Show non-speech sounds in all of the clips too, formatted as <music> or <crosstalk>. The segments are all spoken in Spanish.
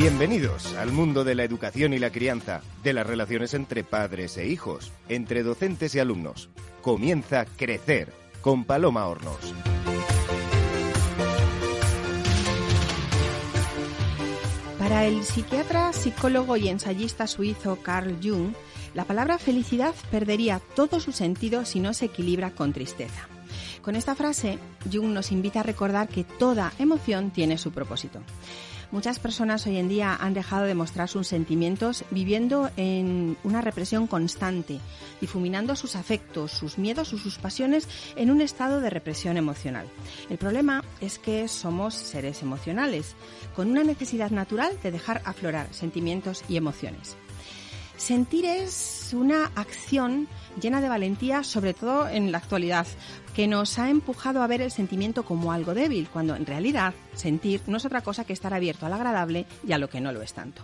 Bienvenidos al mundo de la educación y la crianza, de las relaciones entre padres e hijos, entre docentes y alumnos. Comienza Crecer con Paloma Hornos. Para el psiquiatra, psicólogo y ensayista suizo Carl Jung, la palabra felicidad perdería todo su sentido si no se equilibra con tristeza. Con esta frase, Jung nos invita a recordar que toda emoción tiene su propósito. Muchas personas hoy en día han dejado de mostrar sus sentimientos viviendo en una represión constante, difuminando sus afectos, sus miedos o sus pasiones en un estado de represión emocional. El problema es que somos seres emocionales, con una necesidad natural de dejar aflorar sentimientos y emociones. Sentir es una acción llena de valentía, sobre todo en la actualidad, que nos ha empujado a ver el sentimiento como algo débil, cuando en realidad sentir no es otra cosa que estar abierto al agradable y a lo que no lo es tanto.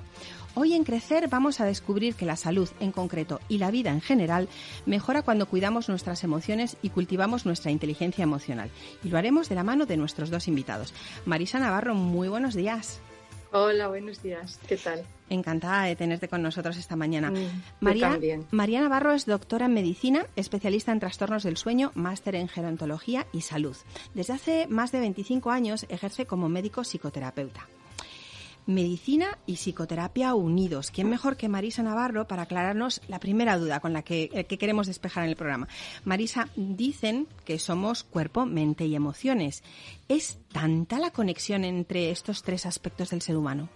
Hoy en Crecer vamos a descubrir que la salud en concreto y la vida en general mejora cuando cuidamos nuestras emociones y cultivamos nuestra inteligencia emocional. Y lo haremos de la mano de nuestros dos invitados. Marisa Navarro, muy buenos días. Hola, buenos días. ¿Qué tal? Encantada de tenerte con nosotros esta mañana. Mm, María, María Navarro es doctora en medicina, especialista en trastornos del sueño, máster en gerontología y salud. Desde hace más de 25 años ejerce como médico psicoterapeuta. Medicina y psicoterapia unidos. ¿Quién mejor que Marisa Navarro para aclararnos la primera duda con la que, eh, que, queremos despejar en el programa? Marisa, dicen que somos cuerpo, mente y emociones. ¿Es tanta la conexión entre estos tres aspectos del ser humano?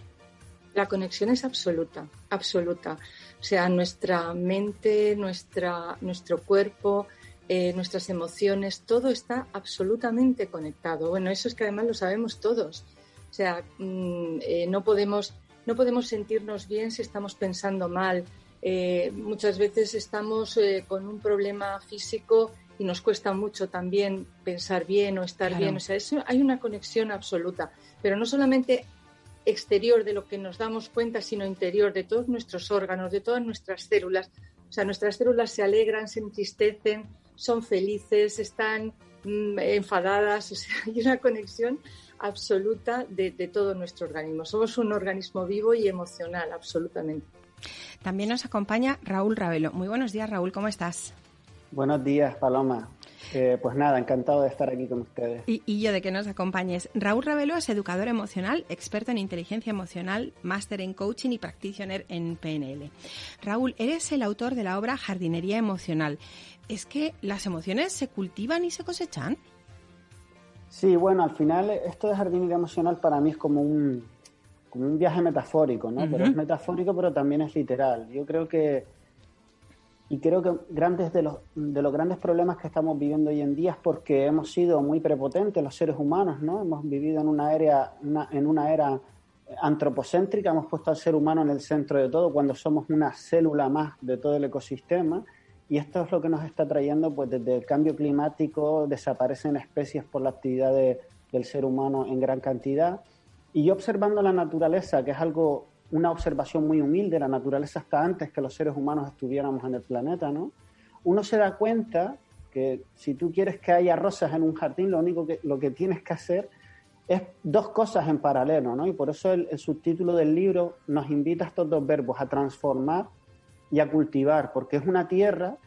La conexión es absoluta, absoluta. O sea, nuestra mente, nuestra, nuestro cuerpo, eh, nuestras emociones, todo está absolutamente conectado. Bueno, eso es que además lo sabemos todos. O sea, mm, eh, no, podemos, no podemos sentirnos bien si estamos pensando mal. Eh, muchas veces estamos con un problema físico y nos cuesta mucho también pensar bien o estar bien. O sea, hay una conexión absoluta. Pero no solamente exterior de lo que nos damos cuenta, sino interior de todos nuestros órganos, de todas nuestras células. O sea, nuestras células se alegran, se entristecen, son felices, están mm, enfadadas. <laughs> O sea, hay una conexión absoluta de, de todo nuestro organismo. Somos un organismo vivo y emocional, absolutamente. También nos acompaña Raúl Ravelo. Muy buenos días, Raúl, ¿cómo estás? Buenos días, Paloma. Eh, pues nada, encantado de estar aquí con ustedes. Y, yo de que nos acompañes. Raúl Ravelo es educador emocional, experto en inteligencia emocional, máster en coaching y practitioner en PNL. Raúl, eres el autor de la obra Jardinería Emocional. ¿Es que las emociones se cultivan y se cosechan? Sí, bueno, al final esto de jardinería emocional para mí es como un, como un viaje metafórico, ¿no? Pero es metafórico, pero también es literal. Yo creo que y creo que grandes de los, de los grandes problemas que estamos viviendo hoy en día es porque hemos sido muy prepotentes los seres humanos, ¿no? Hemos vivido en una era, en una era antropocéntrica, hemos puesto al ser humano en el centro de todo cuando somos una célula más de todo el ecosistema y esto es lo que nos está trayendo, pues desde el cambio climático desaparecen especies por la actividad del ser humano en gran cantidad y observando la naturaleza, que es algo una observación muy humilde, la naturaleza hasta antes que los seres humanos estuviéramos en el planeta, ¿no? Uno se da cuenta que si tú quieres que haya rosas en un jardín, lo único que, lo que tienes que hacer es dos cosas en paralelo, ¿no? Y por eso el, subtítulo del libro nos invita a estos dos verbos, a transformar y a cultivar, porque es una tierra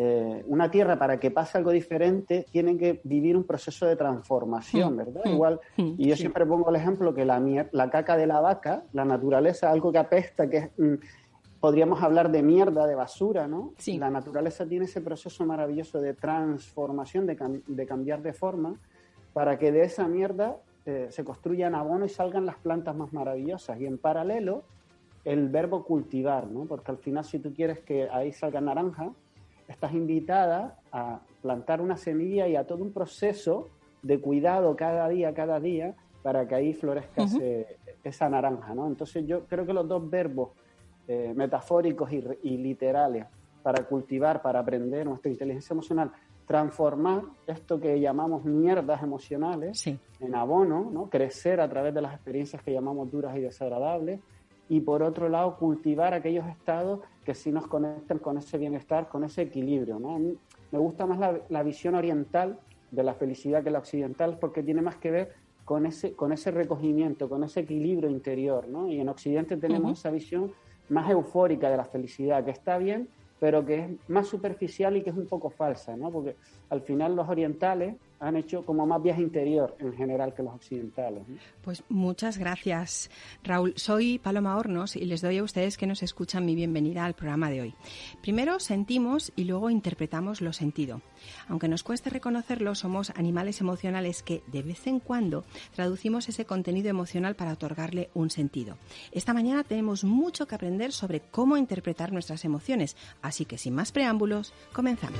eh, una tierra para que pase algo diferente tiene que vivir un proceso de transformación, mm. ¿verdad? Mm. Igual, mm. y yo siempre pongo el ejemplo que la, la caca de la vaca, la naturaleza, algo que apesta, que podríamos hablar de mierda, de basura, ¿no? La naturaleza tiene ese proceso maravilloso de transformación, de, cambiar de forma, para que de esa mierda eh, se construyan abono y salgan las plantas más maravillosas. Y en paralelo, el verbo cultivar, ¿no? Porque al final si tú quieres que ahí salga naranja, estás invitada a plantar una semilla y a todo un proceso de cuidado cada día, cada día, para que ahí florezca esa naranja, ¿no? Entonces yo creo que los dos verbos eh, metafóricos y, literales para cultivar, para aprender nuestra inteligencia emocional, transformar esto que llamamos mierdas emocionales en abono, ¿no? crecer a través de las experiencias que llamamos duras y desagradables, y por otro lado cultivar aquellos estados que sí nos conecten con ese bienestar, con ese equilibrio. ¿no? me gusta más la, visión oriental de la felicidad que la occidental porque tiene más que ver con ese, con ese recogimiento, con ese equilibrio interior, ¿no? Y en Occidente tenemos esa visión más eufórica de la felicidad, que está bien, pero que es más superficial y que es un poco falsa, ¿no? Porque al final los orientales han hecho como más viaje interior en general que los occidentales. Pues muchas gracias, Raúl. Soy Paloma Hornos y les doy a ustedes que nos escuchan mi bienvenida al programa de hoy. Primero sentimos y luego interpretamos lo sentido. Aunque nos cueste reconocerlo, somos animales emocionales que de vez en cuando traducimos ese contenido emocional para otorgarle un sentido. Esta mañana tenemos mucho que aprender sobre cómo interpretar nuestras emociones, así que sin más preámbulos, comenzamos.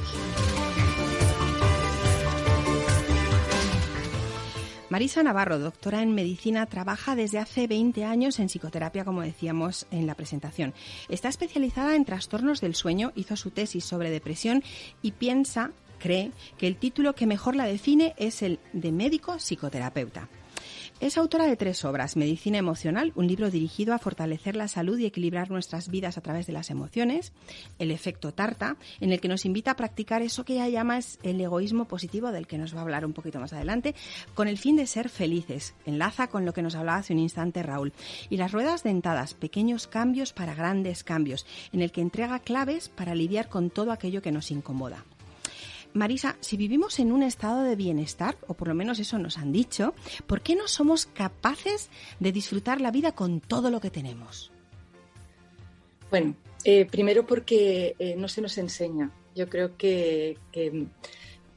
Marisa Navarro, doctora en medicina, trabaja desde hace 20 años en psicoterapia, como decíamos en la presentación. Está especializada en trastornos del sueño, hizo su tesis sobre depresión y piensa, cree, que el título que mejor la define es el de médico psicoterapeuta. Es autora de tres obras, Medicina Emocional, un libro dirigido a fortalecer la salud y equilibrar nuestras vidas a través de las emociones, El efecto Tarta, en el que nos invita a practicar eso que ella llama el egoísmo positivo, del que nos va a hablar un poquito más adelante, con el fin de ser felices. Enlaza con lo que nos hablaba hace un instante Raúl. Y Las Ruedas Dentadas, pequeños cambios para grandes cambios, en el que entrega claves para lidiar con todo aquello que nos incomoda. Marisa, si vivimos en un estado de bienestar, o por lo menos eso nos han dicho, ¿por qué no somos capaces de disfrutar la vida con todo lo que tenemos? Bueno, eh, primero porque eh, no se nos enseña. Yo creo que, eh,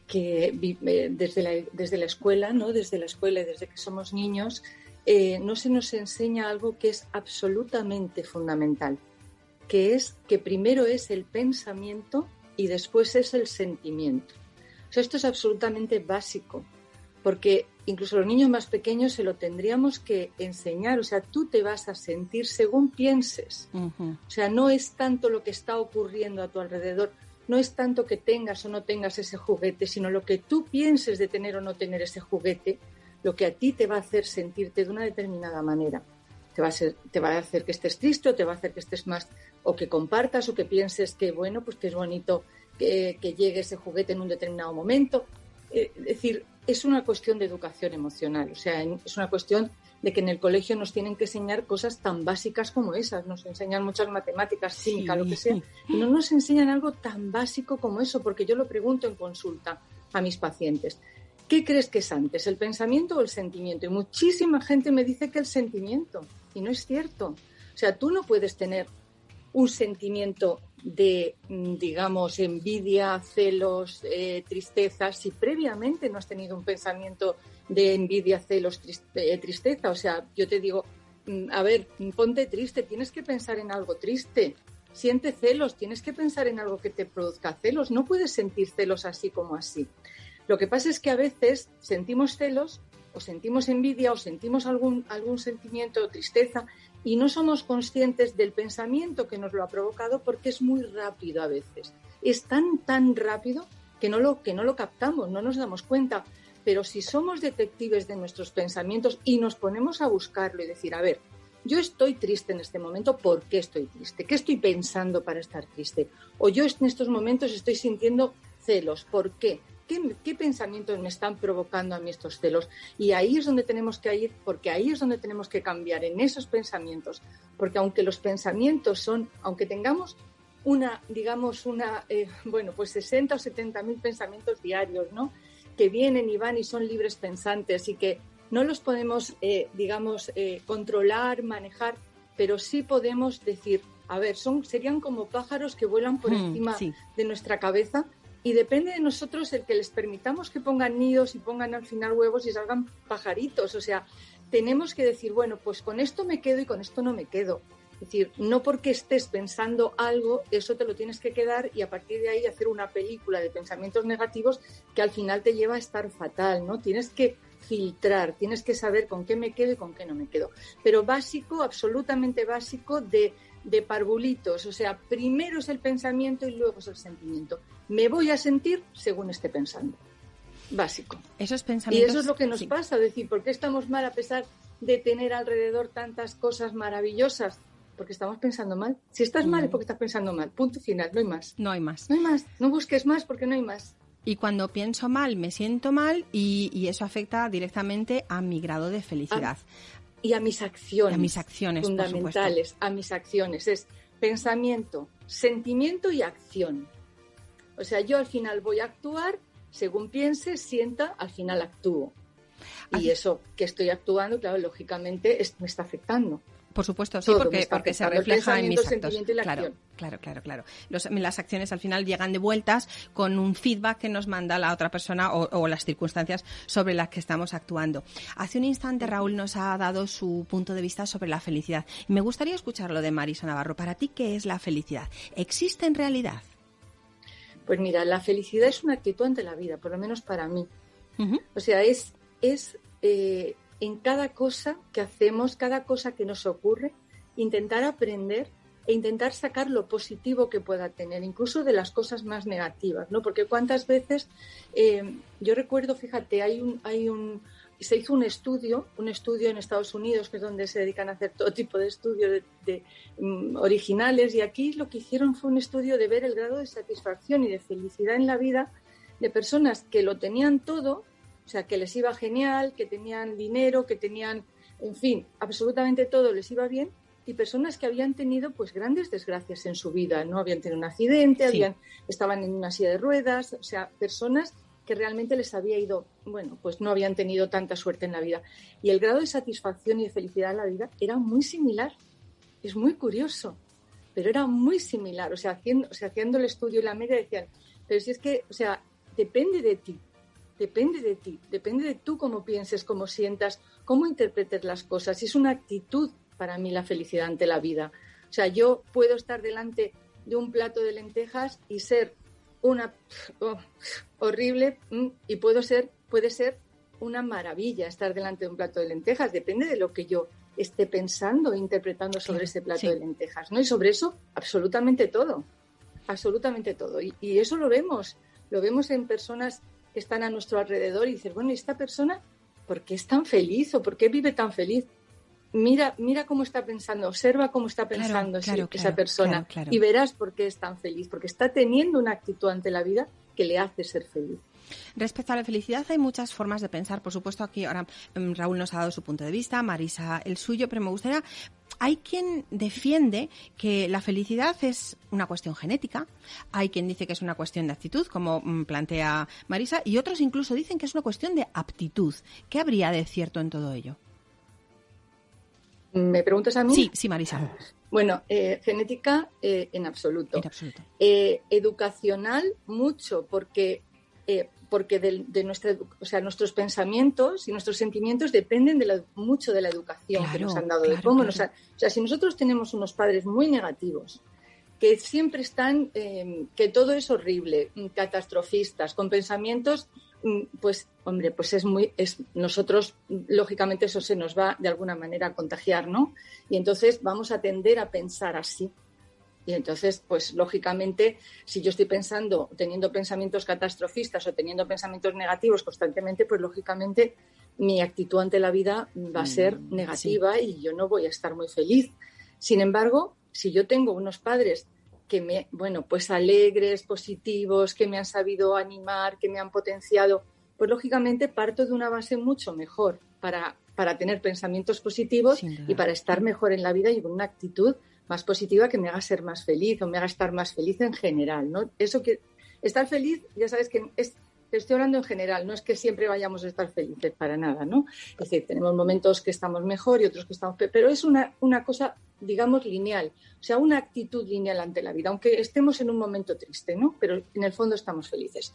desde, la, desde la escuela, ¿no? desde la escuela y desde que somos niños, no se nos enseña algo que es absolutamente fundamental, que es que primero es el pensamiento y después es el sentimiento. esto es absolutamente básico, porque incluso los niños más pequeños se lo tendríamos que enseñar. O sea, tú te vas a sentir según pienses. O sea, no es tanto lo que está ocurriendo a tu alrededor, no es tanto que tengas o no tengas ese juguete, sino lo que tú pienses de tener o no tener ese juguete, lo que a ti te va a hacer sentirte de una determinada manera. Te va, a te va a hacer que estés triste o te va a hacer que estés más o que compartas o que pienses que, bueno, pues que es bonito que, llegue ese juguete en un determinado momento. Eh, es decir, es una cuestión de educación emocional, o sea, es una cuestión de que en el colegio nos tienen que enseñar cosas tan básicas como esas, nos enseñan muchas matemáticas, química, lo que sea, y no nos enseñan algo tan básico como eso, porque yo lo pregunto en consulta a mis pacientes. ¿Qué crees que es antes, el pensamiento o el sentimiento? Y muchísima gente me dice que el sentimiento, y no es cierto. O sea, tú no puedes tener un sentimiento de, mm, digamos, envidia, celos, eh, tristeza, si previamente no has tenido un pensamiento de envidia, celos, eh, tristeza. O sea, yo te digo, mm, a ver, ponte triste, tienes que pensar en algo triste. Siente celos, tienes que pensar en algo que te produzca celos. No puedes sentir celos así como así. Lo que pasa es que a veces sentimos celos o sentimos envidia o sentimos algún, algún sentimiento tristeza y no somos conscientes del pensamiento que nos lo ha provocado porque es muy rápido a veces. Es tan, tan rápido que no lo, que no lo captamos, no nos damos cuenta. Pero si somos detectives de nuestros pensamientos y nos ponemos a buscarlo y decir, a ver, yo estoy triste en este momento, ¿por qué estoy triste? ¿Qué estoy pensando para estar triste? O yo en estos momentos estoy sintiendo celos, ¿por qué? ¿Qué, pensamientos me están provocando a mí estos celos? Y ahí es donde tenemos que ir, porque ahí es donde tenemos que cambiar, en esos pensamientos. Porque aunque los pensamientos son, aunque tengamos una, digamos, una, eh, bueno, pues 60 o 70 mil pensamientos diarios, ¿no? Que vienen y van y son libres pensantes y que no los podemos, eh, digamos, eh, controlar, manejar, pero sí podemos decir, a ver, son, serían como pájaros que vuelan por hmm, encima de nuestra cabeza y depende de nosotros el que les permitamos que pongan nidos y pongan al final huevos y salgan pajaritos. O sea, tenemos que decir, bueno, pues con esto me quedo y con esto no me quedo. Es decir, no porque estés pensando algo, eso te lo tienes que quedar y a partir de ahí hacer una película de pensamientos negativos que al final te lleva a estar fatal, ¿no? Tienes que filtrar, tienes que saber con qué me quedo y con qué no me quedo. Pero básico, absolutamente básico de de parvulitos, o sea, primero es el pensamiento y luego es el sentimiento. Me voy a sentir según esté pensando. Básico. Esos pensamientos. Y eso es lo que nos pasa, decir, ¿por qué estamos mal a pesar de tener alrededor tantas cosas maravillosas? Porque estamos pensando mal. Si estás mal es porque estás pensando mal. Punto final, no hay más. No hay más. No hay más. No busques más porque no hay más. Y cuando pienso mal, me siento mal y, eso afecta directamente a mi grado de felicidad. Y a mis acciones. a mis acciones, fundamentales, a mis acciones. Es pensamiento, sentimiento y acción. O sea, yo al final voy a actuar según piense, sienta, al final actúo. Y eso que estoy actuando, claro, lógicamente me está afectando. Por supuesto, sí, porque, porque se refleja en mis actos. claro, claro, claro, claro. las acciones al final llegan de vueltas con un feedback que nos manda la otra persona o, las circunstancias sobre las que estamos actuando. Hace un instante Raúl nos ha dado su punto de vista sobre la felicidad. me gustaría escucharlo de Marisa Navarro. Para ti, ¿qué es la felicidad? ¿Existe en realidad? Pues mira, la felicidad es una actitud ante la vida, por lo menos para mí. O sea, es, es eh, en cada cosa que hacemos, cada cosa que nos ocurre, intentar aprender e intentar sacar lo positivo que pueda tener, incluso de las cosas más negativas, ¿no? Porque cuántas veces, eh, yo recuerdo, fíjate, hay un, hay un, se hizo un estudio, un estudio en Estados Unidos, que es donde se dedican a hacer todo tipo de estudios de, mm, originales, y aquí lo que hicieron fue un estudio de ver el grado de satisfacción y de felicidad en la vida de personas que lo tenían todo o sea, que les iba genial, que tenían dinero, que tenían, en fin, absolutamente todo les iba bien y personas que habían tenido pues grandes desgracias en su vida, ¿no? Habían tenido un accidente, habían, estaban en una silla de ruedas, o sea, personas que realmente les había ido, bueno, pues no habían tenido tanta suerte en la vida. Y el grado de satisfacción y de felicidad en la vida era muy similar. Es muy curioso, pero era muy similar. O sea, haciendo, o sea, haciendo el estudio y la media decían, pero si es que, o sea, depende de ti depende de ti, depende de tú cómo pienses, cómo sientas, cómo interpretes las cosas. Y es una actitud para mí la felicidad ante la vida. O sea, yo puedo estar delante de un plato de lentejas y ser una oh, horrible mm, y puedo ser, puede ser una maravilla estar delante de un plato de lentejas. Depende de lo que yo esté pensando e interpretando sobre ese plato de lentejas, ¿no? Y sobre eso, absolutamente todo, absolutamente todo. Y, y, eso lo vemos, lo vemos en personas que están a nuestro alrededor y dices, bueno, ¿y esta persona por qué es tan feliz o por qué vive tan feliz? Mira, mira cómo está pensando, observa cómo está pensando esa persona y verás por qué es tan feliz, porque está teniendo una actitud ante la vida que le hace ser feliz. Respecto a la felicidad, hay muchas formas de pensar. Por supuesto, aquí ahora mm, Raúl nos ha dado su punto de vista, Marisa el suyo, pero me gustaría. Hay quien defiende que la felicidad es una cuestión genética, hay quien dice que es una cuestión de actitud, como mm, plantea Marisa, y otros incluso dicen que es una cuestión de aptitud. ¿Qué habría de cierto en todo ello? ¿Me preguntas a mí? Sí, sí, Marisa. Bueno, eh, genética eh, en absoluto. En absoluto. Eh, educacional mucho, porque porque de, nuestra, o sea, nuestros pensamientos y nuestros sentimientos dependen de mucho de la educación que nos han dado, de cómo o sea, si nosotros tenemos unos padres muy negativos, que siempre están, em, que todo es horrible, mm, catastrofistas, con pensamientos, mm, pues, hombre, pues es muy, es, nosotros, lógicamente, eso se nos va de alguna manera a contagiar, ¿no? Y entonces vamos a tender a pensar así. Y entonces, pues lógicamente, si yo estoy pensando, teniendo pensamientos catastrofistas o teniendo pensamientos negativos constantemente, pues lógicamente mi actitud ante la vida va a ser mm, negativa y yo no voy a estar muy feliz. Sin embargo, si yo tengo unos padres que me, bueno, pues alegres, positivos, que me han sabido animar, que me han potenciado, pues lógicamente parto de una base mucho mejor para, para tener pensamientos positivos y para estar mejor en la vida y con una actitud más positiva que me haga ser más feliz o me haga estar más feliz en general, ¿no? Eso que estar feliz, ya sabes que es, estoy hablando en general, no es que siempre vayamos a estar felices para nada, ¿no? Es decir, tenemos momentos que estamos mejor y otros que estamos peor, pero es una, una cosa, digamos, lineal, o sea, una actitud lineal ante la vida, aunque estemos en un momento triste, ¿no? Pero en el fondo estamos felices.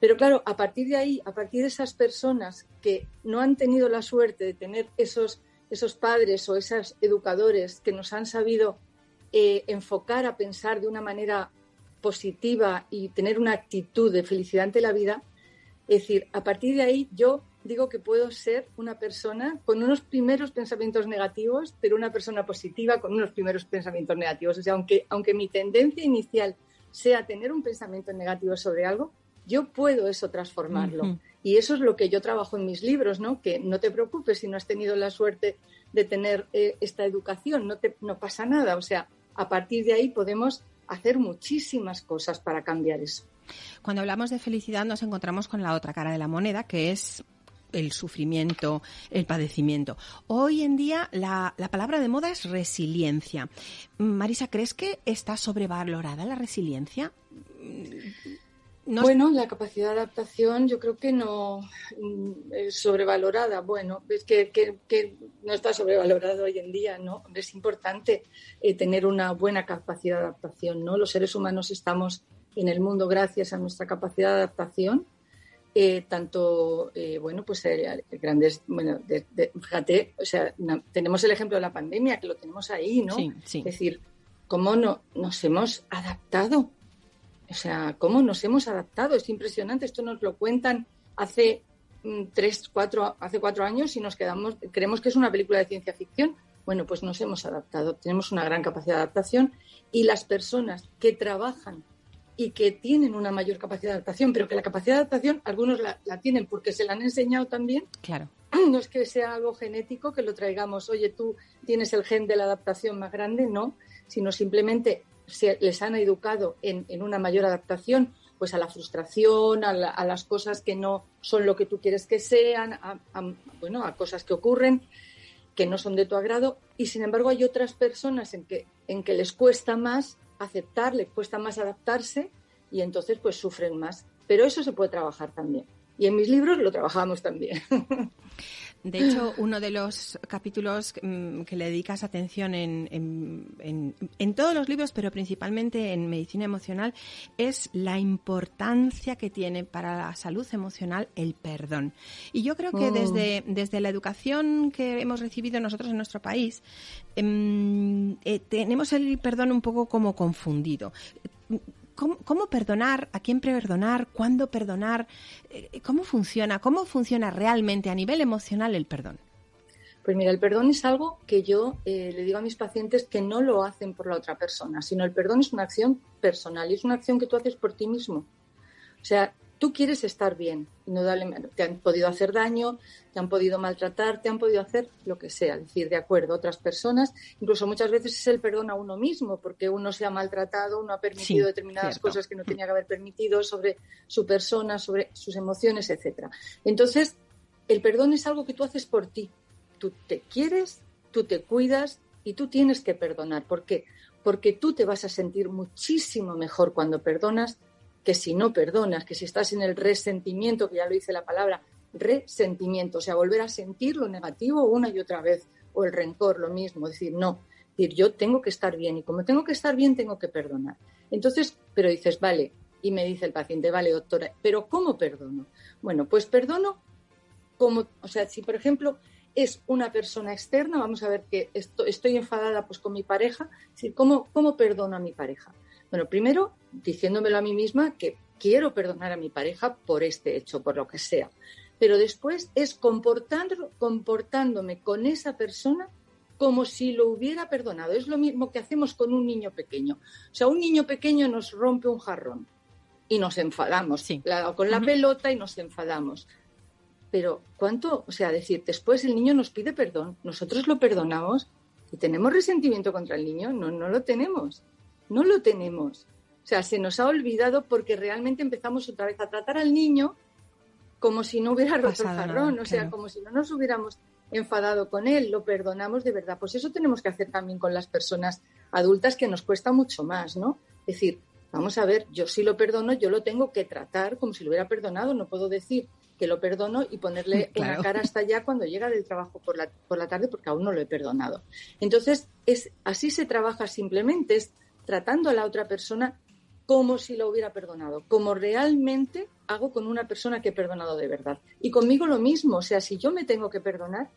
Pero claro, a partir de ahí, a partir de esas personas que no han tenido la suerte de tener esos esos padres o esos educadores que nos han sabido eh, enfocar a pensar de una manera positiva y tener una actitud de felicidad ante la vida, es decir, a partir de ahí yo digo que puedo ser una persona con unos primeros pensamientos negativos, pero una persona positiva con unos primeros pensamientos negativos. O sea, aunque, aunque mi tendencia inicial sea tener un pensamiento negativo sobre algo, yo puedo eso transformarlo. Y eso es lo que yo trabajo en mis libros, ¿no? Que no te preocupes si no has tenido la suerte de tener eh, esta educación, no, te, no pasa nada. O sea, a partir de ahí podemos hacer muchísimas cosas para cambiar eso. Cuando hablamos de felicidad nos encontramos con la otra cara de la moneda, que es el sufrimiento, el padecimiento. Hoy en día la, palabra de moda es resiliencia. Marisa, ¿crees que está sobrevalorada la resiliencia? Bueno, la capacidad de adaptación yo creo que no mm, es sobrevalorada. Bueno, es que, no está sobrevalorado hoy en día, ¿no? Es importante eh, tener una buena capacidad de adaptación, ¿no? Los seres humanos estamos en el mundo gracias a nuestra capacidad de adaptación eh, tanto, eh, bueno, pues eh, grandes, bueno, fíjate, o sea, tenemos el ejemplo de la pandemia, que lo tenemos ahí, ¿no? Es decir, cómo no, nos hemos adaptado, o sea, cómo nos hemos adaptado, es impresionante, esto nos lo cuentan hace mm, tres, cuatro, hace cuatro años y nos quedamos, creemos que es una película de ciencia ficción. Bueno, pues nos hemos adaptado, tenemos una gran capacidad de adaptación y las personas que trabajan y que tienen una mayor capacidad de adaptación, pero que la capacidad de adaptación algunos la, tienen porque se la han enseñado también. Claro. <clears throat> No es que sea algo genético que lo traigamos, oye, tú tienes el gen de la adaptación más grande, no, sino simplemente se, les han educado en, una mayor adaptación pues a la frustración, a, las cosas que no son lo que tú quieres que sean, a, bueno, a cosas que ocurren que no son de tu agrado y sin embargo hay otras personas en que, en que les cuesta más aceptar, les cuesta más adaptarse y entonces pues sufren más. Pero eso se puede trabajar también. Y en mis libros lo trabajamos también. De hecho, uno de los capítulos mm, que le dedicas atención en, en, todos los libros, pero principalmente en medicina emocional, es la importancia que tiene para la salud emocional el perdón. Y yo creo que mm. desde, desde la educación que hemos recibido nosotros en nuestro país, em, eh, tenemos el perdón un poco como confundido. ¿Cómo, perdonar? ¿A quién perdonar? ¿Cuándo perdonar? Eh, ¿Cómo funciona? ¿Cómo funciona realmente a nivel emocional el perdón? Pues mira, el perdón es algo que yo eh, le digo a mis pacientes que no lo hacen por la otra persona, sino el perdón es una acción personal y es una acción que tú haces por ti mismo. O sea, tú quieres estar bien, indudablemente. Te han podido hacer daño, te han podido maltratar, te han podido hacer lo que sea, decir, de acuerdo, otras personas. Incluso muchas veces es el perdón a uno mismo, porque uno se ha maltratado, uno ha permitido determinadas cosas que no tenía que haber permitido sobre su persona, sobre sus emociones, etcétera. Entonces, el perdón es algo que tú haces por ti. Tú te quieres, tú te cuidas y tú tienes que perdonar. ¿Por qué? Porque tú te vas a sentir muchísimo mejor cuando perdonas que si no perdonas, que si estás en el resentimiento, que ya lo dice la palabra, resentimiento, o sea, volver a sentir lo negativo una y otra vez, o el rencor, lo mismo, decir, no, decir, yo tengo que estar bien y como tengo que estar bien, tengo que perdonar. Entonces, pero dices, vale, y me dice el paciente, vale, doctora, pero ¿cómo perdono? Bueno, pues perdono como, o sea, si por ejemplo es una persona externa, vamos a ver que estoy enfadada pues con mi pareja, ¿cómo, ¿cómo perdono a mi pareja? Bueno, primero diciéndomelo a mí misma que quiero perdonar a mi pareja por este hecho, por lo que sea. Pero después es comportándome con esa persona como si lo hubiera perdonado. Es lo mismo que hacemos con un niño pequeño. O sea, un niño pequeño nos rompe un jarrón y nos enfadamos. con la pelota y nos enfadamos. Pero ¿cuánto? O sea, decir, después el niño nos pide perdón, nosotros lo perdonamos y tenemos resentimiento contra el niño. No, no lo tenemos. No lo tenemos. O sea, se nos ha olvidado porque realmente empezamos otra vez a tratar al niño como si no hubiera roto el jarrón, o sea, como si no nos hubiéramos enfadado con él, lo perdonamos de verdad. Pues eso tenemos que hacer también con las personas adultas que nos cuesta mucho más, ¿no? Es decir, vamos a ver, yo sí lo perdono, yo lo tengo que tratar como si lo hubiera perdonado, no puedo decir que lo perdono y ponerle <laughs> una cara hasta allá cuando llega del trabajo por la, por la tarde porque aún no lo he perdonado. Entonces, es así se trabaja simplemente, es tratando a la otra persona como si lo hubiera perdonado, como realmente hago con una persona que he perdonado de verdad. Y conmigo lo mismo, o sea, si yo me tengo que perdonar,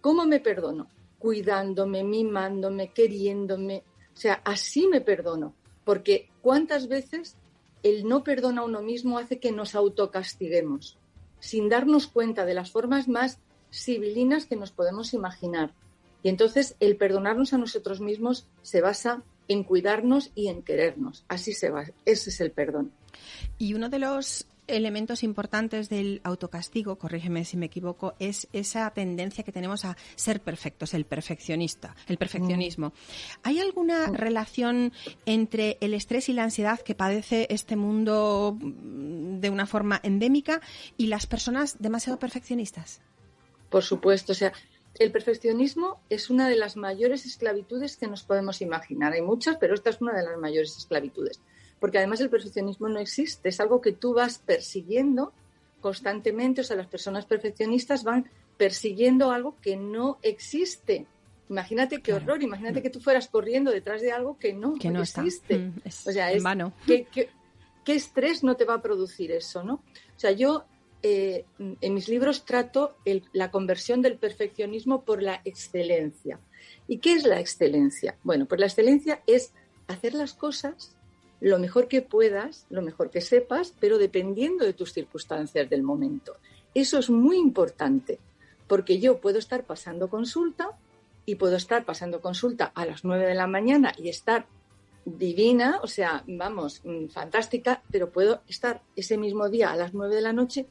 ¿cómo me perdono? Cuidándome, mimándome, queriéndome, o sea, así me perdono, porque cuántas veces el no perdona a uno mismo hace que nos autocastiguemos, sin darnos cuenta de las formas más civilinas que nos podemos imaginar. Y entonces el perdonarnos a nosotros mismos se basa en cuidarnos y en querernos. Así se va. Ese es el perdón. Y uno de los elementos importantes del autocastigo, corrígeme si me equivoco, es esa tendencia que tenemos a ser perfectos, el perfeccionista, el perfeccionismo. Mm. ¿Hay alguna mm. relación entre el estrés y la ansiedad que padece este mundo mm, de una forma endémica y las personas demasiado perfeccionistas? Por supuesto, o sea, el perfeccionismo es una de las mayores esclavitudes que nos podemos imaginar. Hay muchas, pero esta es una de las mayores esclavitudes porque además el perfeccionismo no existe, es algo que tú vas persiguiendo constantemente, o sea, las personas perfeccionistas van persiguiendo algo que no existe. Imagínate qué horror, imagínate que tú fueras corriendo detrás de algo que no, que no existe. Mm, o sea, es ¿qué, qué, estrés no te va a producir eso, no? O sea, yo eh, en mis libros trato la conversión del perfeccionismo por la excelencia. ¿Y qué es la excelencia? Bueno, pues la excelencia es hacer las cosas lo mejor que puedas, lo mejor que sepas, pero dependiendo de tus circunstancias del momento. Eso es muy importante, porque yo puedo estar pasando consulta y puedo estar pasando consulta a las 9 de la mañana y estar divina, o sea, vamos, mm, fantástica, pero puedo estar ese mismo día a las 9 de la noche,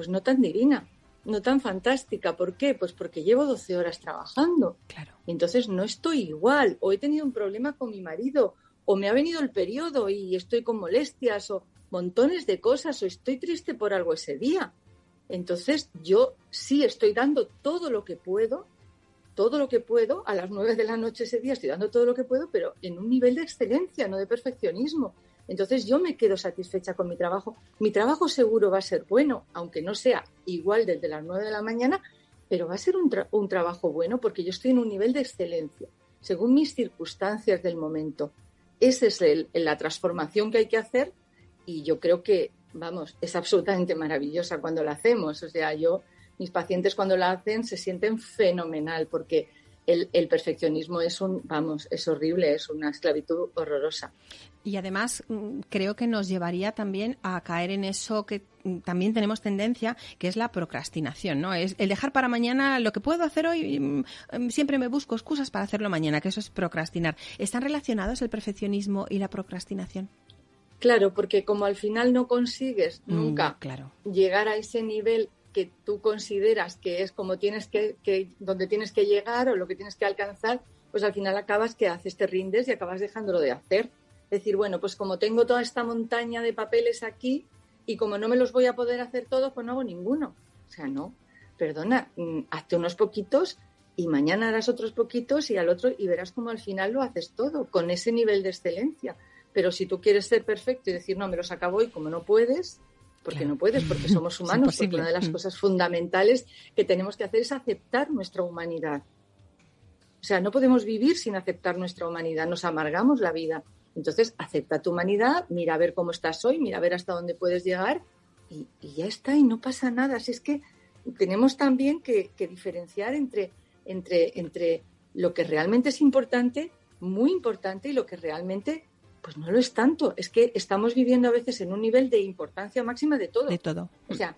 pues no tan divina, no tan fantástica. ¿Por qué? Pues porque llevo 12 horas trabajando. Claro. entonces no estoy igual, o he tenido un problema con mi marido, o me ha venido el periodo y estoy con molestias o montones de cosas o estoy triste por algo ese día. Entonces yo sí estoy dando todo lo que puedo, todo lo que puedo, a las nueve de la noche ese día estoy dando todo lo que puedo, pero en un nivel de excelencia, no de perfeccionismo. Entonces yo me quedo satisfecha con mi trabajo. Mi trabajo seguro va a ser bueno, aunque no sea igual desde las nueve de la mañana, pero va a ser un, trabajo bueno porque yo estoy en un nivel de excelencia, según mis circunstancias del momento. Esa es la transformación que hay que hacer y yo creo que, vamos, es absolutamente maravillosa cuando la hacemos. O sea, yo, mis pacientes cuando la hacen se sienten fenomenal porque el, el, perfeccionismo es un, vamos, es horrible, es una esclavitud horrorosa. Y además mm, creo que nos llevaría también a caer en eso que mm, también tenemos tendencia, que es la procrastinación, ¿no? Es el dejar para mañana lo que puedo hacer hoy, mm, siempre me busco excusas para hacerlo mañana, que eso es procrastinar. ¿Están relacionados el perfeccionismo y la procrastinación? Claro, porque como al final no consigues nunca llegar a ese nivel que tú consideras que es como tienes que, que, donde tienes que llegar o lo que tienes que alcanzar, pues al final acabas que haces, te rindes y acabas dejándolo de hacer decir, bueno, pues como tengo toda esta montaña de papeles aquí y como no me los voy a poder hacer todos, pues no hago ninguno. O sea, no, perdona, mm, hazte unos poquitos y mañana harás otros poquitos y al otro y verás como al final lo haces todo con ese nivel de excelencia. Pero si tú quieres ser perfecto y decir, no, me los acabo y como no puedes, porque no puedes, porque <laughs> somos humanos, porque una de las mm. cosas fundamentales que tenemos que hacer es aceptar nuestra humanidad. O sea, no podemos vivir sin aceptar nuestra humanidad, nos amargamos la vida. Entonces, acepta tu humanidad, mira a ver cómo estás hoy, mira a ver hasta dónde puedes llegar y, ya está, y no pasa nada. Así es que tenemos también que, diferenciar entre, entre, entre lo que realmente es importante, muy importante, y lo que realmente pues no lo es tanto. Es que estamos viviendo a veces en un nivel de importancia máxima de todo. De todo. O sea,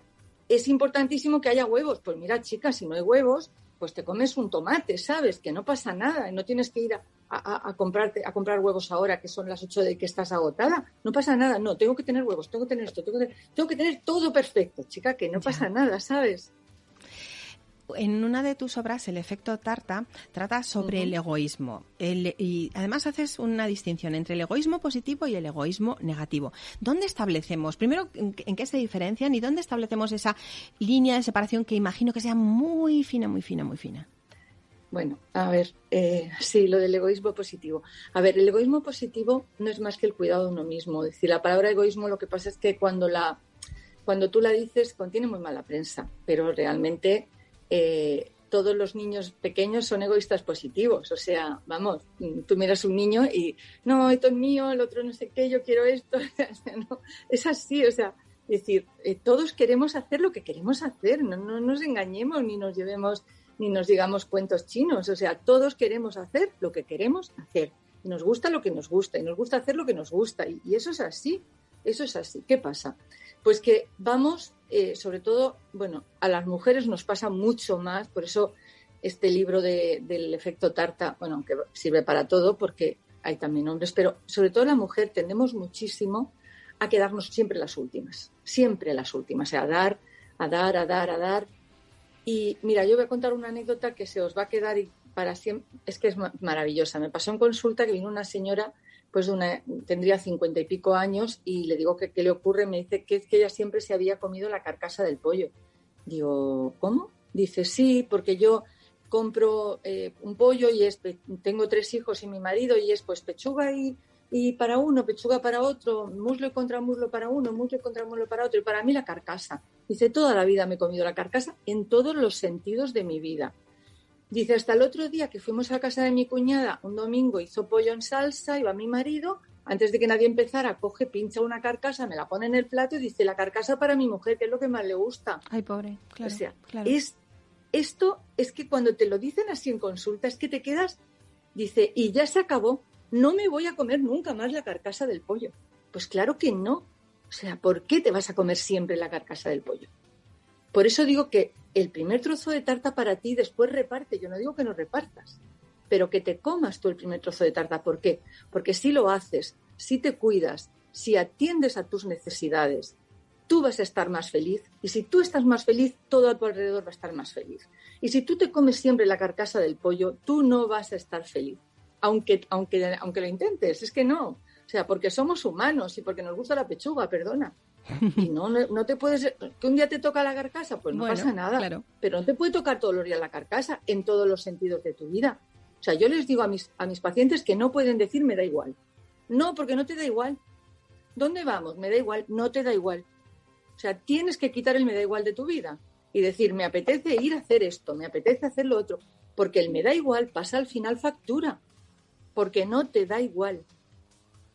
es importantísimo que haya huevos. Pues mira, chicas, si no hay huevos, pues te comes un tomate, ¿sabes? Que no pasa nada, no tienes que ir a, a, comprarte, a comprar huevos ahora, que son las 8 de que estás agotada. No pasa nada, no, tengo que tener huevos, tengo que tener esto, tengo que tener, tengo que tener todo perfecto, chica, que no pasa nada, ¿sabes? En una de tus obras, El efecto Tarta, trata sobre el egoísmo. y además haces una distinción entre el egoísmo positivo y el egoísmo negativo. ¿Dónde establecemos, primero, en, en qué se diferencian y dónde establecemos esa línea de separación que imagino que sea muy fina, muy fina, muy fina? Bueno, a ver, eh, sí, lo del egoísmo positivo. A ver, el egoísmo positivo no es más que el cuidado de uno mismo. Es decir, la palabra egoísmo lo que pasa es que cuando, la, cuando tú la dices contiene muy mala prensa, pero realmente eh, todos los niños pequeños son egoístas positivos. O sea, vamos, tú miras un niño y no, esto es mío, el otro no sé qué, yo quiero esto. <laughs> es así, o sea, es decir, eh, todos queremos hacer lo que queremos hacer, no, no nos engañemos ni nos llevemos ni nos digamos cuentos chinos. O sea, todos queremos hacer lo que queremos hacer. Nos gusta lo que nos gusta y nos gusta hacer lo que nos gusta. Y, eso es así. Eso es así. ¿Qué pasa? Pues que vamos, eh, sobre todo, bueno, a las mujeres nos pasa mucho más, por eso este libro del efecto tarta, bueno, que sirve para todo porque hay también hombres, pero sobre todo la mujer tendemos muchísimo a quedarnos siempre las últimas, siempre las últimas, o sea, a dar, a dar, a dar, a dar. Y mira, yo voy a contar una anécdota que se os va a quedar y para siempre, es que es maravillosa. Me pasó en consulta que vino una señora, pues una, tendría cincuenta y pico años y le digo que qué le ocurre, me dice que es que ella siempre se había comido la carcasa del pollo. Digo, ¿cómo? Dice, sí, porque yo compro eh, un pollo y es, tengo tres hijos y mi marido y es pues pechuga y, y para uno, pechuga para otro, muslo y contra muslo para uno, muslo y contra muslo para otro y para mí la carcasa. Dice, toda la vida me he comido la carcasa en todos los sentidos de mi vida. Dice, hasta el otro día que fuimos a casa de mi cuñada, un domingo hizo pollo en salsa, iba mi marido, antes de que nadie empezara, coge, pincha una carcasa, me la pone en el plato y dice, la carcasa para mi mujer, que es lo que más le gusta. Ay, pobre, claro. O sea, claro. es esto es que cuando te lo dicen así en consulta, es que te quedas, dice, y ya se acabó, no me voy a comer nunca más la carcasa del pollo. Pues claro que no. O sea, ¿por qué te vas a comer siempre la carcasa del pollo? Por eso digo que el primer trozo de tarta para ti después reparte. Yo no digo que no repartas, pero que te comas tú el primer trozo de tarta. ¿Por qué? Porque si lo haces, si te cuidas, si atiendes a tus necesidades, tú vas a estar más feliz. Y si tú estás más feliz, todo a tu alrededor va a estar más feliz. Y si tú te comes siempre la carcasa del pollo, tú no vas a estar feliz. Aunque, aunque, aunque lo intentes, es que no. O sea, porque somos humanos y porque nos gusta la pechuga, perdona. <laughs> Y no, no, te puedes. Que un día te toca la carcasa, pues no pasa nada. Pero no te puede tocar todos los días la carcasa en todos los sentidos de tu vida. O sea, yo les digo a mis, a mis pacientes que no pueden decir me da igual. No, porque no te da igual. ¿Dónde vamos? Me da igual. No te da igual. O sea, tienes que quitar el me da igual de tu vida y decir, me apetece ir a hacer esto, me apetece hacer lo otro, porque el me da igual pasa al final factura, porque no te da igual.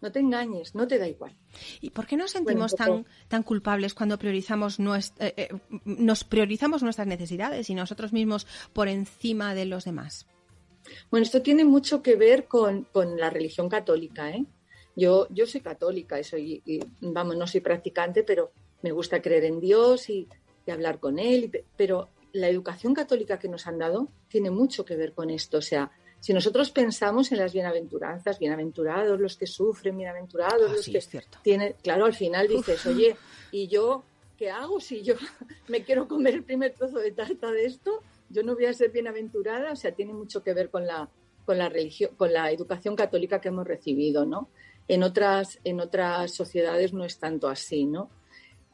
No te engañes, no te da igual. ¿Y por qué nos sentimos tan, tan culpables cuando priorizamos eh, eh, nos priorizamos nuestras necesidades y nosotros mismos por encima de los demás? Bueno, esto tiene mucho que ver con, la religión católica. ¿eh? Yo, yo soy católica, soy, y, vamos, no soy practicante, pero me gusta creer en Dios y, hablar con Él, pero la educación católica que nos han dado tiene mucho que ver con esto. O sea, si nosotros pensamos en las bienaventuranzas, bienaventurados los que sufren, bienaventurados ah, los que cierto. tienen, claro, al final dices, oye, ¿y yo qué hago si yo <laughs> me quiero comer el primer trozo de tarta de esto? Yo no voy a ser bienaventurada, o sea, tiene mucho que ver con la con la religión, con la educación católica que hemos recibido, ¿no? En otras en otras sociedades no es tanto así, ¿no?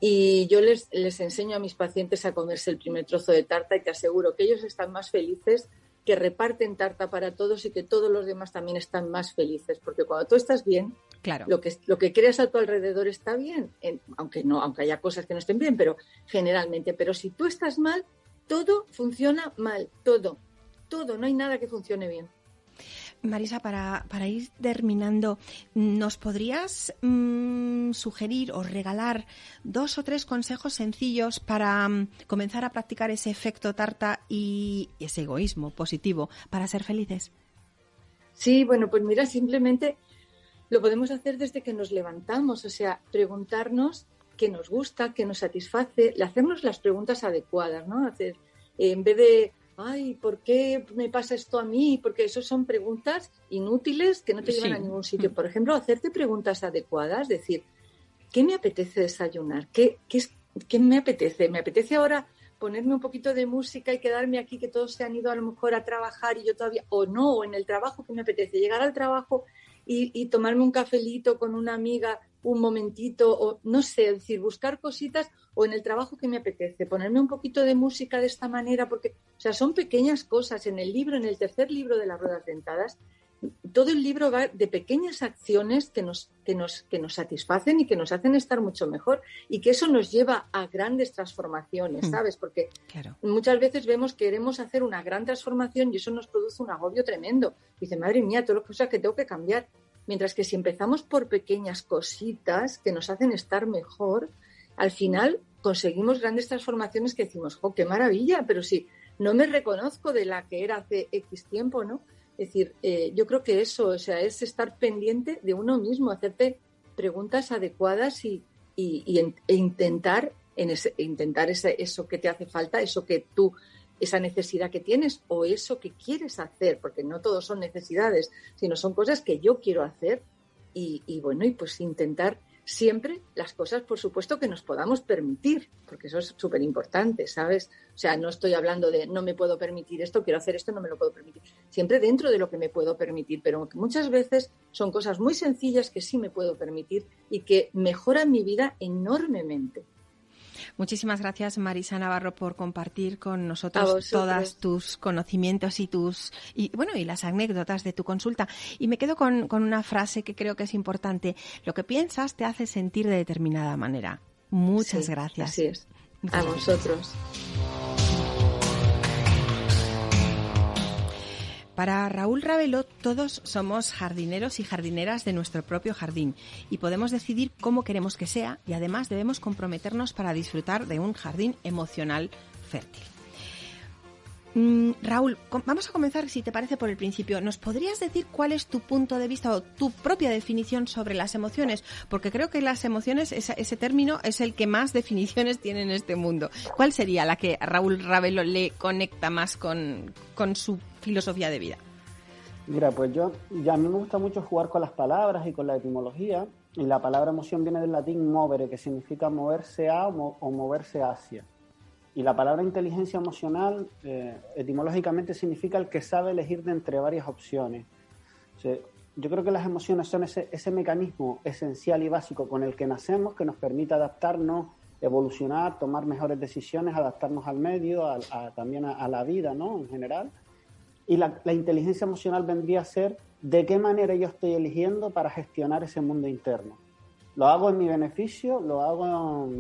Y yo les, les enseño a mis pacientes a comerse el primer trozo de tarta y te aseguro que ellos están más felices, que reparten tarta para todos y que todos los demás también están más felices. Porque cuando tú estás bien, claro. lo, que, lo que creas a tu alrededor está bien, aunque, no, aunque haya cosas que no estén bien, pero generalmente. Pero si tú estás mal, todo funciona mal, todo, todo, no hay nada que funcione bien. Marisa, para, para ir terminando, ¿nos podrías mm, sugerir o regalar dos o tres consejos sencillos para mm, comenzar a practicar ese efecto tarta y ese egoísmo positivo para ser felices? Sí, bueno, pues mira, simplemente lo podemos hacer desde que nos levantamos, o sea, preguntarnos qué nos gusta, qué nos satisface, hacernos las preguntas adecuadas, ¿no? Hacer, en vez de ay, ¿por qué me pasa esto a mí? Porque eso son preguntas inútiles que no te llevan a ningún sitio. <laughs> Por ejemplo, hacerte preguntas adecuadas, decir, ¿qué me apetece desayunar? ¿Qué, qué, es, qué me apetece? ¿Me apetece ahora ponerme un poquito de música y quedarme aquí, que todos se han ido a lo mejor a trabajar y yo todavía, o no, o en el trabajo, ¿qué me apetece? Llegar al trabajo y, y tomarme un cafelito con una amiga un momentito, o no sé, decir, buscar cositas o en el trabajo que me apetece, ponerme un poquito de música de esta manera, porque, o sea, son pequeñas cosas. En el libro, en el tercer libro de las ruedas dentadas, todo el libro va de pequeñas acciones que nos, que nos, que nos satisfacen y que nos hacen estar mucho mejor y que eso nos lleva a grandes transformaciones, hmm. ¿sabes? Porque muchas veces vemos que queremos hacer una gran transformación y eso nos produce un agobio tremendo. Dice, madre mía, todas las cosas que tengo que cambiar. Mientras que si empezamos por pequeñas cositas que nos hacen estar mejor, al final conseguimos grandes transformaciones que decimos, ¡oh, qué maravilla! Pero si no me reconozco de la que era hace X tiempo, ¿no? Es decir, eh, yo creo que eso, o sea, es estar pendiente de uno mismo, hacerte preguntas adecuadas y, e intentar, en ese, intentar eso que te hace falta, eso que tú esa necesidad que tienes o eso que quieres hacer, porque no todos son necesidades, sino son cosas que yo quiero hacer y, bueno, y pues intentar siempre las cosas, por supuesto, que nos podamos permitir, porque eso es súper importante, ¿sabes? O sea, no estoy hablando de no me puedo permitir esto, quiero hacer esto, no me lo puedo permitir. Siempre dentro de lo que me puedo permitir, pero muchas veces son cosas muy sencillas que sí me puedo permitir y que mejoran mi vida enormemente. Muchísimas gracias, Marisa Navarro, por compartir con nosotros todos tus conocimientos y tus y bueno y las anécdotas de tu consulta. Y me quedo con, una frase que creo que es importante. Lo que piensas te hace sentir de determinada manera. Muchas gracias. Así es. A vosotros. Para Raúl Ravelo, todos somos jardineros y jardineras de nuestro propio jardín y podemos decidir cómo queremos que sea y además debemos comprometernos para disfrutar de un jardín emocional fértil. Mm, Raúl, vamos a comenzar, si te parece, por el principio. ¿Nos podrías decir cuál es tu punto de vista o tu propia definición sobre las emociones? Porque creo que las emociones, ese, término, es el que más <laughs> definiciones tiene en este mundo. ¿Cuál sería la que Raúl Ravelo le conecta más con, con su filosofía de vida? Mira, pues yo, ya a mí me gusta mucho jugar con las palabras y con la etimología. Y la palabra emoción viene del latín movere, que significa moverse a o, moverse hacia. Y la palabra inteligencia emocional eh, etimológicamente significa el que sabe elegir de entre varias opciones. yo creo que las emociones son ese, ese, mecanismo esencial y básico con el que nacemos, que nos permite adaptarnos, evolucionar, tomar mejores decisiones, adaptarnos al medio, a, también a, a, la vida ¿no? en general. Y la, inteligencia emocional vendría a ser de qué manera yo estoy eligiendo para gestionar ese mundo interno. ¿Lo hago en mi beneficio? ¿Lo hago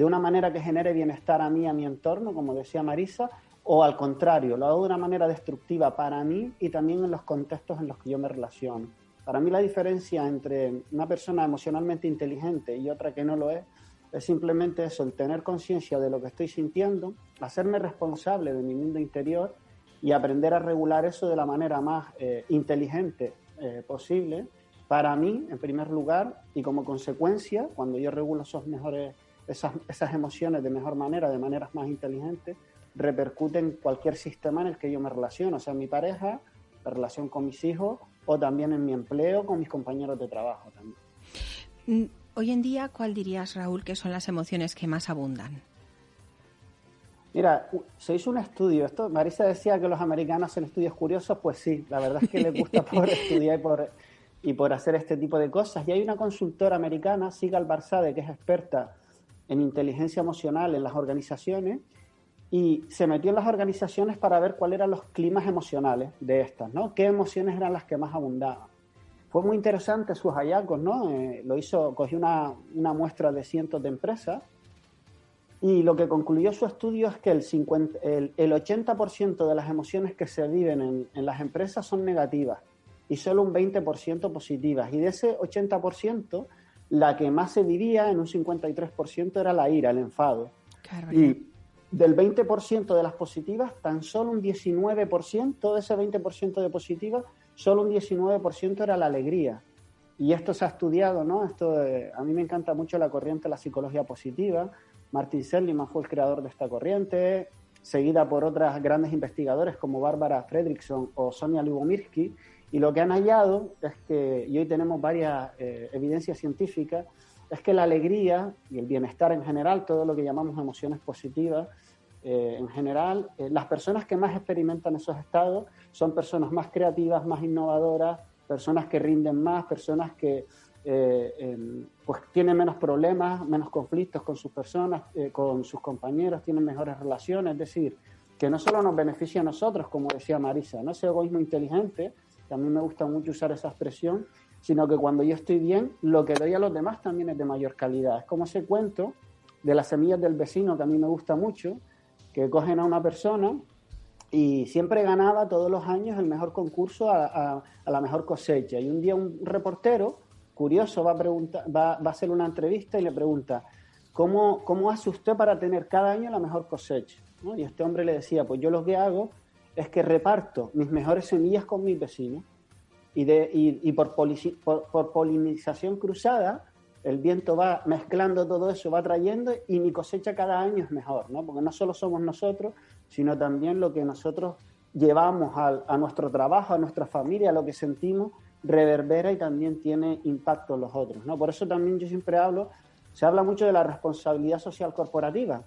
de una manera que genere bienestar a mí, a mi entorno, como decía Marisa? ¿O al contrario, lo hago de una manera destructiva para mí y también en los contextos en los que yo me relaciono? Para mí la diferencia entre una persona emocionalmente inteligente y otra que no lo es es simplemente eso, el tener conciencia de lo que estoy sintiendo, hacerme responsable de mi mundo interior y aprender a regular eso de la manera más eh, inteligente eh, posible para mí, en primer lugar, y como consecuencia, cuando yo regulo esos mejores, esas, esas emociones de mejor manera, de maneras más inteligentes, repercute en cualquier sistema en el que yo me relaciono, o sea, en mi pareja, la relación con mis hijos o también en mi empleo, con mis compañeros de trabajo también. Mm, hoy en día, ¿cuál dirías, Raúl, que son las emociones que más abundan? Mira, se hizo un estudio. Esto, Marisa decía que los americanos hacen estudios curiosos, pues sí, la verdad es que les gusta por <laughs> estudiar y por, y por hacer este tipo de cosas. Y hay una consultora americana, Sigal Barzade, que es experta en inteligencia emocional en las organizaciones, y se metió en las organizaciones para ver cuáles eran los climas emocionales de estas, ¿no? ¿Qué emociones eran las que más abundaban? Fue muy interesante sus hallazgos, ¿no? Eh, lo hizo, cogió una, una muestra de cientos de empresas y lo que concluyó su estudio es que el, 50, el, 80% de las emociones que se viven en, en, las empresas son negativas y solo un 20% positivas. Y de ese 80%, la que más se vivía en un 53% era la ira, el enfado. y del 20% de las positivas, tan solo un 19%, de ese 20% de positivas, solo un 19% era la alegría. Y esto se ha estudiado, ¿no? Esto, eh, a mí me encanta mucho la corriente de la psicología positiva, Martin Seligman fue el creador de esta corriente, seguida por otras grandes investigadores como Bárbara Fredrickson o Sonia Lubomirsky, y lo que han hallado es que, y hoy tenemos varias eh, evidencias científicas, es que la alegría y el bienestar en general, todo lo que llamamos emociones positivas, eh, en general, eh, las personas que más experimentan esos estados son personas más creativas, más innovadoras, personas que rinden más, personas que eh, pues tienen menos problemas, menos conflictos con sus personas, eh, con sus compañeros, tienen mejores relaciones, es decir, que no solo nos beneficia a nosotros, como decía Marisa, no ese egoísmo inteligente, a mí me gusta mucho usar esa expresión, sino que cuando yo estoy bien, lo que doy a los demás también es de mayor calidad. Es como ese cuento de las semillas del vecino que a mí me gusta mucho, que cogen a una persona y siempre ganaba todos los años el mejor concurso a, la mejor cosecha. Y un día un reportero curioso va a, hacer una entrevista y le pregunta, ¿cómo, ¿cómo hace usted para tener cada año la mejor cosecha? Y este hombre le decía, pues yo lo que hago es que reparto mis mejores semillas con mis vecinos y, de, y, por, por, polinización cruzada el viento va mezclando todo eso, va trayendo y mi cosecha cada año es mejor, ¿no? Porque no solo somos nosotros, sino también lo que nosotros llevamos a, a nuestro trabajo, a nuestra familia, a lo que sentimos, reverbera y también tiene impacto en los otros. ¿no? Por eso también yo siempre hablo, se habla mucho de la responsabilidad social corporativa,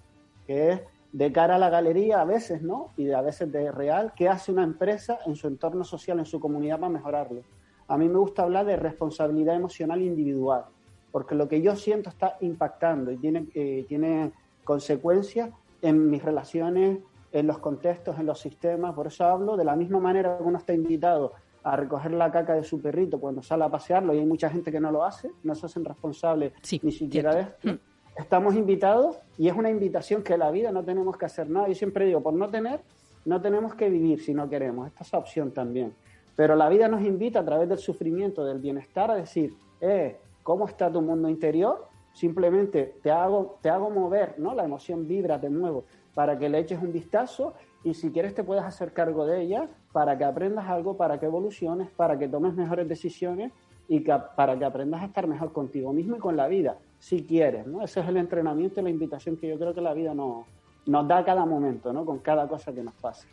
que es de cara a la galería a veces, ¿no? Y a veces de real, ¿qué hace una empresa en su entorno social, en su comunidad para mejorarlo? A mí me gusta hablar de responsabilidad emocional individual, porque lo que yo siento está impactando y tiene, eh, tiene consecuencias en mis relaciones, en los contextos, en los sistemas. Por eso hablo de la misma manera que uno está invitado a recoger la caca de su perrito cuando sale a pasearlo y hay mucha gente que no lo hace, no se hacen responsables ni siquiera de esto. Mm. Estamos invitados y es una invitación que la vida no tenemos que hacer nada. Yo siempre digo, por no tener, no tenemos que vivir si no queremos. Esta es la opción también. Pero la vida nos invita a través del sufrimiento, del bienestar, a decir, eh, ¿cómo está tu mundo interior? Simplemente te hago, te hago mover, ¿no? La emoción vibra, te muevo, para que le eches un vistazo y si quieres te puedes hacer cargo de ella para que aprendas algo, para que evoluciones, para que tomes mejores decisiones y para que aprendas a estar mejor contigo mismo y con la vida, si quieres, ¿no? Ese es el entrenamiento y la invitación que yo creo que la vida nos, nos da a cada momento, ¿no? Con cada cosa que nos pasa.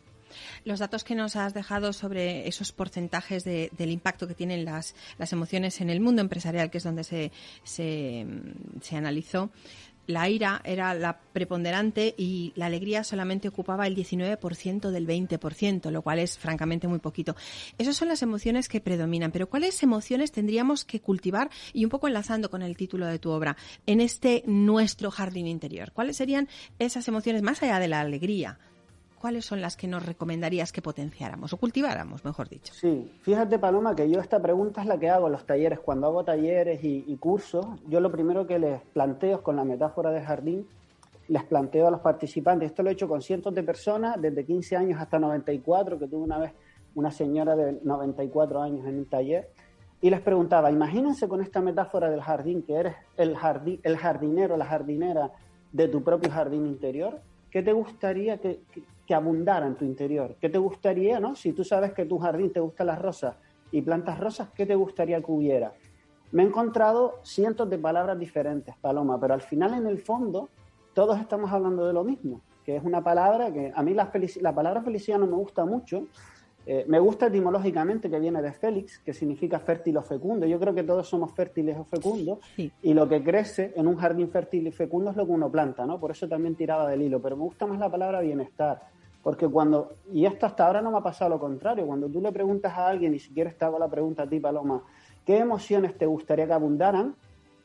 Los datos que nos has dejado sobre esos porcentajes del impacto que tienen las, las, emociones en el mundo empresarial, que es donde se, se, se analizó, la ira era la preponderante y la alegría solamente ocupaba el 19% del 20%, lo cual es francamente muy poquito. Esas son las emociones que predominan, pero ¿cuáles emociones tendríamos que cultivar? Y un poco enlazando con el título de tu obra, en este nuestro jardín interior, ¿cuáles serían esas emociones más allá de la alegría? ¿Cuáles son las que nos recomendarías que potenciáramos o cultiváramos, mejor dicho? Sí, fíjate Paloma que yo esta pregunta es la que hago en los talleres. Cuando hago talleres y, cursos, yo lo primero que les planteo con la metáfora del jardín, les planteo a los participantes, esto lo he hecho con cientos de personas, desde 15 años hasta 94, que tuve una vez una señora de 94 años en un taller, y les preguntaba, imagínense con esta metáfora del jardín, que eres el, jardín, el jardinero, la jardinera de tu propio jardín interior, ¿qué te gustaría que abundara en tu interior? ¿Qué te gustaría, no? Si tú sabes que tu jardín te gustan las rosas y plantas rosas, ¿qué te gustaría que hubiera? Me he encontrado cientos de palabras diferentes, Paloma, pero al final, en el fondo, todos estamos hablando de lo mismo, que es una palabra que a mí la, la palabra felicidad no me gusta mucho, eh, me gusta etimológicamente que viene de Félix, que significa fértil o fecundo. Yo creo que todos somos fértiles o fecundos y lo que crece en un jardín fértil y fecundo es lo que uno planta, ¿no? Por eso también tiraba del hilo. Pero me gusta más la palabra bienestar, porque cuando, y esto hasta ahora no me ha pasado lo contrario, cuando tú le preguntas a alguien, y si quieres te hago la pregunta a ti, Paloma, ¿qué emociones te gustaría que abundaran?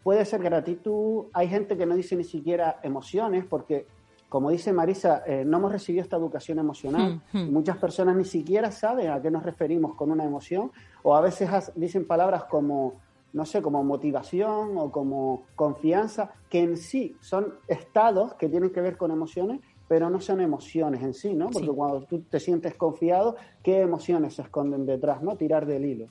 Puede ser gratitud, hay gente que no dice ni siquiera emociones, porque como dice Marisa, eh, no hemos recibido esta educación emocional. Hmm, hmm. Muchas personas ni siquiera saben a qué nos referimos con una emoción o a veces dicen palabras como, no sé, como motivación o como confianza, que en sí son estados que tienen que ver con emociones, pero no son emociones en sí, ¿no? Porque cuando tú te sientes confiado, ¿qué emociones se esconden detrás, ¿no? Tirar del hilo.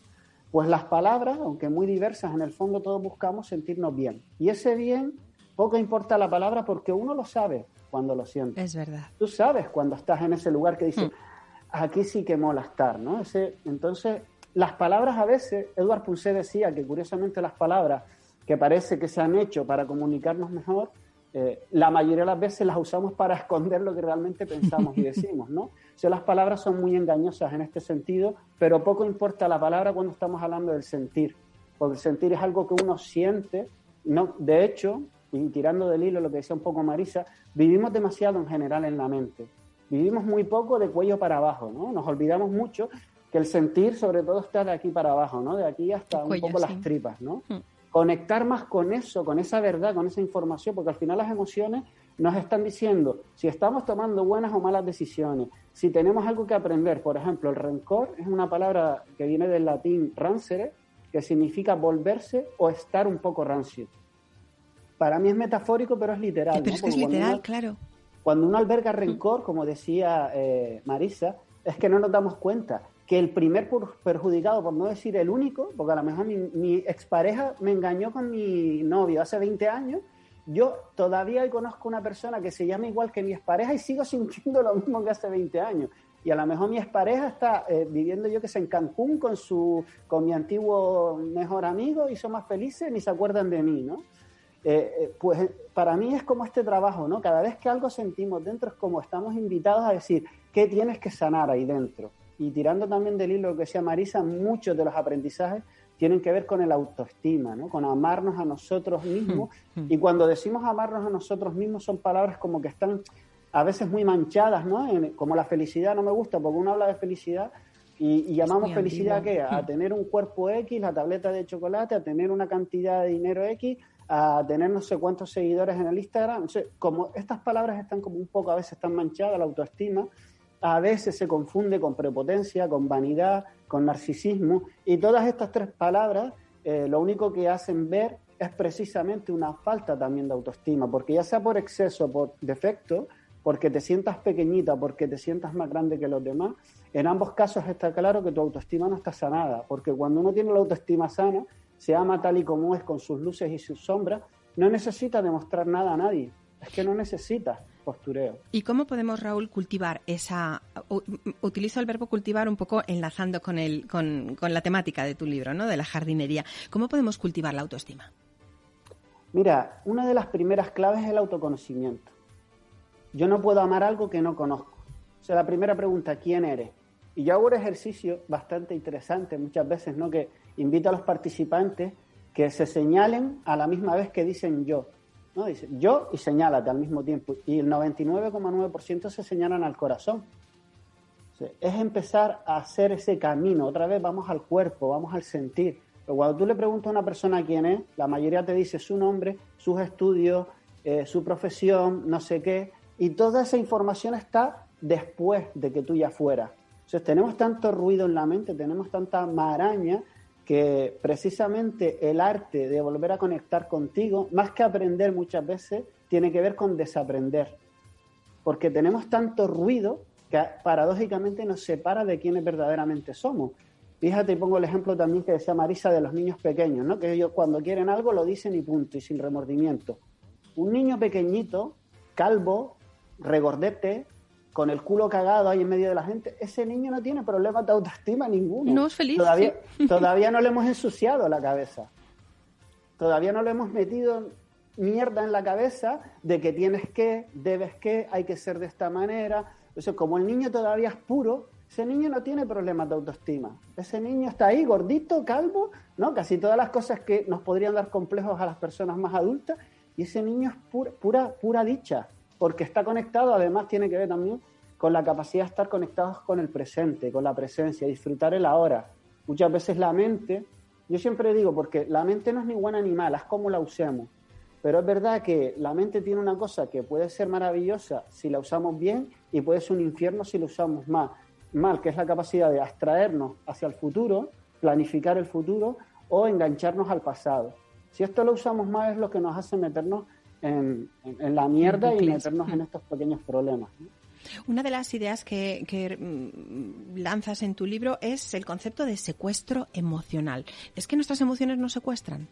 Pues las palabras, aunque muy diversas, en el fondo todos buscamos sentirnos bien. Y ese bien, poco importa la palabra porque uno lo sabe cuando lo sientes. Es verdad. Tú sabes cuando estás en ese lugar que dices, hmm. aquí sí que mola estar, ¿no? Ese, entonces, las palabras a veces, Eduard Pulsé decía que curiosamente las palabras que parece que se han hecho para comunicarnos mejor, eh, la mayoría de las veces las usamos para <laughs> esconder lo que realmente pensamos y decimos, ¿no? O sea, las palabras son muy engañosas en este sentido, pero poco importa la palabra cuando estamos hablando del sentir, porque el sentir es algo que uno siente, no, de hecho, y tirando del hilo lo que decía un poco Marisa, vivimos demasiado en general en la mente. Vivimos muy poco de cuello para abajo, ¿no? Nos olvidamos mucho que el sentir sobre todo está de aquí para abajo, ¿no? De aquí hasta un poco las tripas, ¿no? Hmm. Conectar más con eso, con esa verdad, con esa información, porque al final las emociones nos están diciendo si estamos tomando buenas o malas decisiones, si tenemos algo que aprender. Por ejemplo, el rencor es una palabra que viene del latín rancere, que significa volverse o estar un poco rancio para mí es metafórico, pero es literal. Pero es que es literal, claro. Cuando uno alberga rencor, como decía eh, Marisa, es que no nos damos cuenta que el primer perjudicado, por no decir el único, porque a lo mejor mi, expareja me engañó con mi novio hace 20 años, yo todavía conozco una persona que se llama igual que mi expareja y sigo <laughs> sintiendo lo mismo que hace 20 años. Y a lo mejor mi expareja está eh, viviendo yo que sé en Cancún con, su, con mi antiguo mejor amigo y son más felices ni se acuerdan de mí, ¿no? Eh, eh, pues para mí es como este trabajo, ¿no? Cada vez que algo sentimos dentro es como estamos invitados a decir, ¿qué tienes que sanar ahí dentro? Y tirando también del hilo que decía Marisa, muchos de los aprendizajes tienen que ver con el autoestima, ¿no? con amarnos a nosotros mismos. y cuando decimos amarnos a nosotros mismos son palabras como que están a veces muy manchadas, ¿no? como la felicidad no me gusta, porque uno habla de felicidad y, llamamos felicidad ¿qué? a tener un cuerpo X, la tableta de chocolate, a tener una cantidad de dinero X, a tener no sé cuántos seguidores en el Instagram. como estas palabras están como un poco a veces están manchadas, la autoestima, a veces se confunde con prepotencia, con vanidad, con narcisismo, y todas estas tres palabras eh, lo único que hacen ver es precisamente una falta también de autoestima, porque ya sea por exceso, por defecto, porque te sientas pequeñita, porque te sientas más grande que los demás, en ambos casos está claro que tu autoestima no está sanada, porque cuando uno tiene la autoestima sana, se ama tal y como es, con sus luces y sus sombras, no necesita demostrar nada a nadie, es que no necesita postureo. ¿Y cómo podemos, Raúl, cultivar esa... Utilizo el verbo cultivar un poco enlazando con, el, con, con la temática de tu libro, ¿no? De la jardinería. ¿Cómo podemos cultivar la autoestima? Mira, una de las primeras claves es el autoconocimiento. Yo no puedo amar algo que no conozco. O sea, la primera pregunta, ¿quién eres? Y yo hago un ejercicio bastante interesante muchas veces, ¿no? Que invito a los participantes que se señalen a la misma vez que dicen yo. ¿No? Dice yo y señálate al mismo tiempo. Y el 99,9% se señalan al corazón. es empezar a hacer ese camino. Otra vez vamos al cuerpo, vamos al sentir. Pero cuando tú le preguntas a una persona quién es, la mayoría te dice su nombre, sus estudios, eh, su profesión, no sé qué. Y toda esa información está después de que tú ya fueras. Entonces tenemos tanto ruido en la mente, tenemos tanta maraña que precisamente el arte de volver a conectar contigo, más que aprender muchas veces, tiene que ver con desaprender. Porque tenemos tanto ruido que paradójicamente nos separa de quienes verdaderamente somos. Fíjate, y pongo el ejemplo también que decía Marisa de los niños pequeños, ¿no? que ellos cuando quieren algo lo dicen y punto, y sin remordimiento. Un niño pequeñito, calvo, regordete, con el culo cagado ahí en medio de la gente, ese niño no tiene problemas de autoestima ninguno. No es feliz. Todavía, <laughs> todavía no le hemos ensuciado la cabeza. Todavía no le hemos metido mierda en la cabeza de que tienes que, debes que, hay que ser de esta manera. Entonces, como el niño todavía es puro, ese niño no tiene problemas de autoestima. Ese niño está ahí, gordito, calvo, ¿no? Casi todas las cosas que nos podrían dar complejos a las personas más adultas. Y ese niño es pura, pura, pura dicha porque está conectado, además tiene que ver también con la capacidad de estar conectados con el presente, con la presencia, disfrutar el ahora. Muchas veces la mente, yo siempre digo, porque la mente no es ni buena ni mala, es como la usemos. Pero es verdad que la mente tiene una cosa que puede ser maravillosa si la usamos bien y puede ser un infierno si la usamos mal, mal que es la capacidad de abstraernos hacia el futuro, planificar el futuro o engancharnos al pasado. Si esto lo usamos mal es lo que nos hace meternos en, la mierda y meternos en estos pequeños problemas. Una de las ideas que, mm, lanzas en tu libro es el concepto de secuestro emocional. ¿Es que nuestras emociones nos secuestran?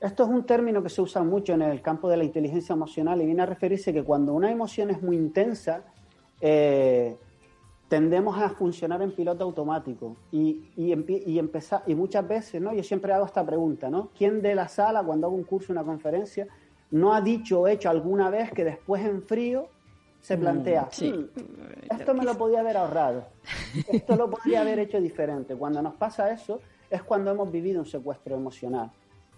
Esto es un término que se usa mucho en el campo de la inteligencia emocional y viene a referirse que cuando una emoción es muy intensa, eh, tendemos a funcionar en piloto automático y, y, empezar, y muchas veces, ¿no? Yo siempre hago esta pregunta, ¿no? ¿Quién de la sala, cuando hago un curso, una conferencia, no ha dicho o hecho alguna vez que después en frío se mm, plantea, sí. Hmm, esto me lo podía haber ahorrado, <laughs> esto lo podría haber hecho diferente. Cuando nos pasa eso es cuando hemos vivido un secuestro emocional.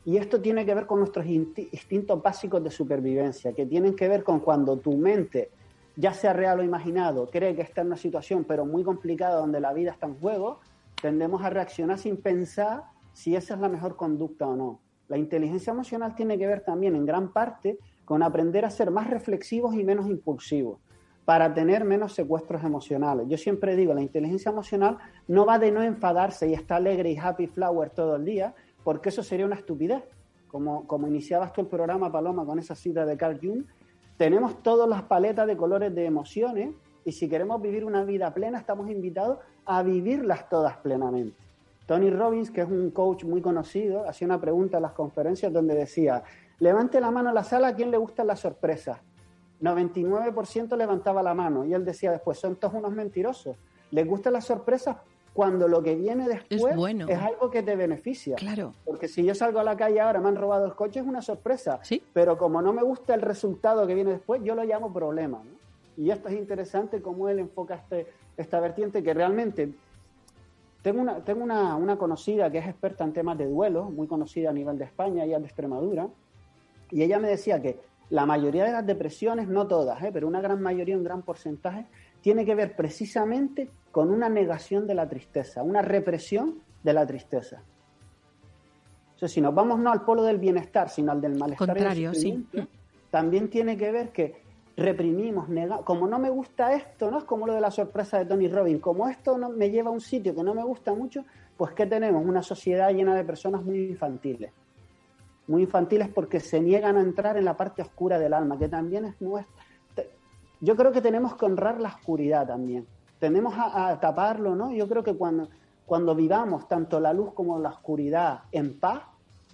Y esto tiene que ver con nuestros instintos básicos de supervivencia, que tienen que ver con cuando tu mente, ya sea real o imaginado, cree que está en una situación pero muy complicada donde la vida está en juego, tendemos a reaccionar sin pensar si esa es la mejor conducta o no. La inteligencia emocional tiene que ver también en gran parte con aprender a ser más reflexivos y menos impulsivos para tener menos secuestros emocionales. Yo siempre digo, la inteligencia emocional no va de no enfadarse y estar alegre y happy flower todo el día, porque eso sería una estupidez. Como, iniciabas tú el programa, Paloma, con esa cita de Carl Jung, tenemos todas las paletas de colores de emociones y si queremos vivir una vida plena, estamos invitados a vivirlas todas plenamente. Tony Robbins, que es un coach muy conocido, hacía una pregunta en las conferencias donde decía, levante la mano a la sala a quien le gustan las sorpresas. 99% levantaba la mano y él decía después, son todos unos mentirosos. Les gustan las sorpresas cuando lo que viene después es, algo que te beneficia. Claro. Porque si yo salgo a la calle ahora, me han robado el coche, es una sorpresa. ¿Sí? Pero como no me gusta el resultado que viene después, yo lo llamo problema. Y esto es interesante cómo él enfoca este, esta vertiente que realmente tengo, una, tengo una, una, conocida que es experta en temas de duelo, muy conocida a nivel de España, ella es de Extremadura, y ella me decía que la mayoría de las depresiones, no todas, ¿eh? pero una gran mayoría, un gran porcentaje, tiene que ver precisamente con una negación de la tristeza, una represión de la tristeza. O sea, si nos vamos no al polo del bienestar, sino al del malestar, Contrario, sí. también tiene que ver que reprimimos, negamos. Como no me gusta esto, ¿no? Es como lo de la sorpresa de Tony Robbins. Como esto no me lleva a un sitio que no me gusta mucho, pues ¿qué tenemos? Una sociedad llena de personas muy infantiles. Muy infantiles porque se niegan a entrar en la parte oscura del alma, que también es nuestra. Yo creo que tenemos que honrar la oscuridad también. Tenemos a, a taparlo, ¿no? Yo creo que cuando, cuando vivamos tanto la luz como la oscuridad en paz,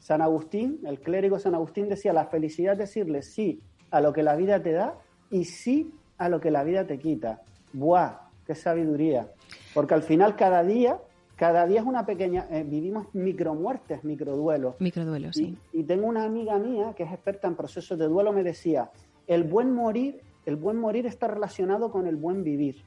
San Agustín, el clérigo San Agustín decía, la felicidad es decirle sí a lo que la vida te da y sí a lo que la vida te quita. ¡Buah! ¡Qué sabiduría! Porque al final cada día, cada día es una pequeña, eh, vivimos micromuertes, microduelos. Microduelos, sí. Y, y, tengo una amiga mía que es experta en procesos de duelo, me decía, el buen morir, el buen morir está relacionado con el buen vivir.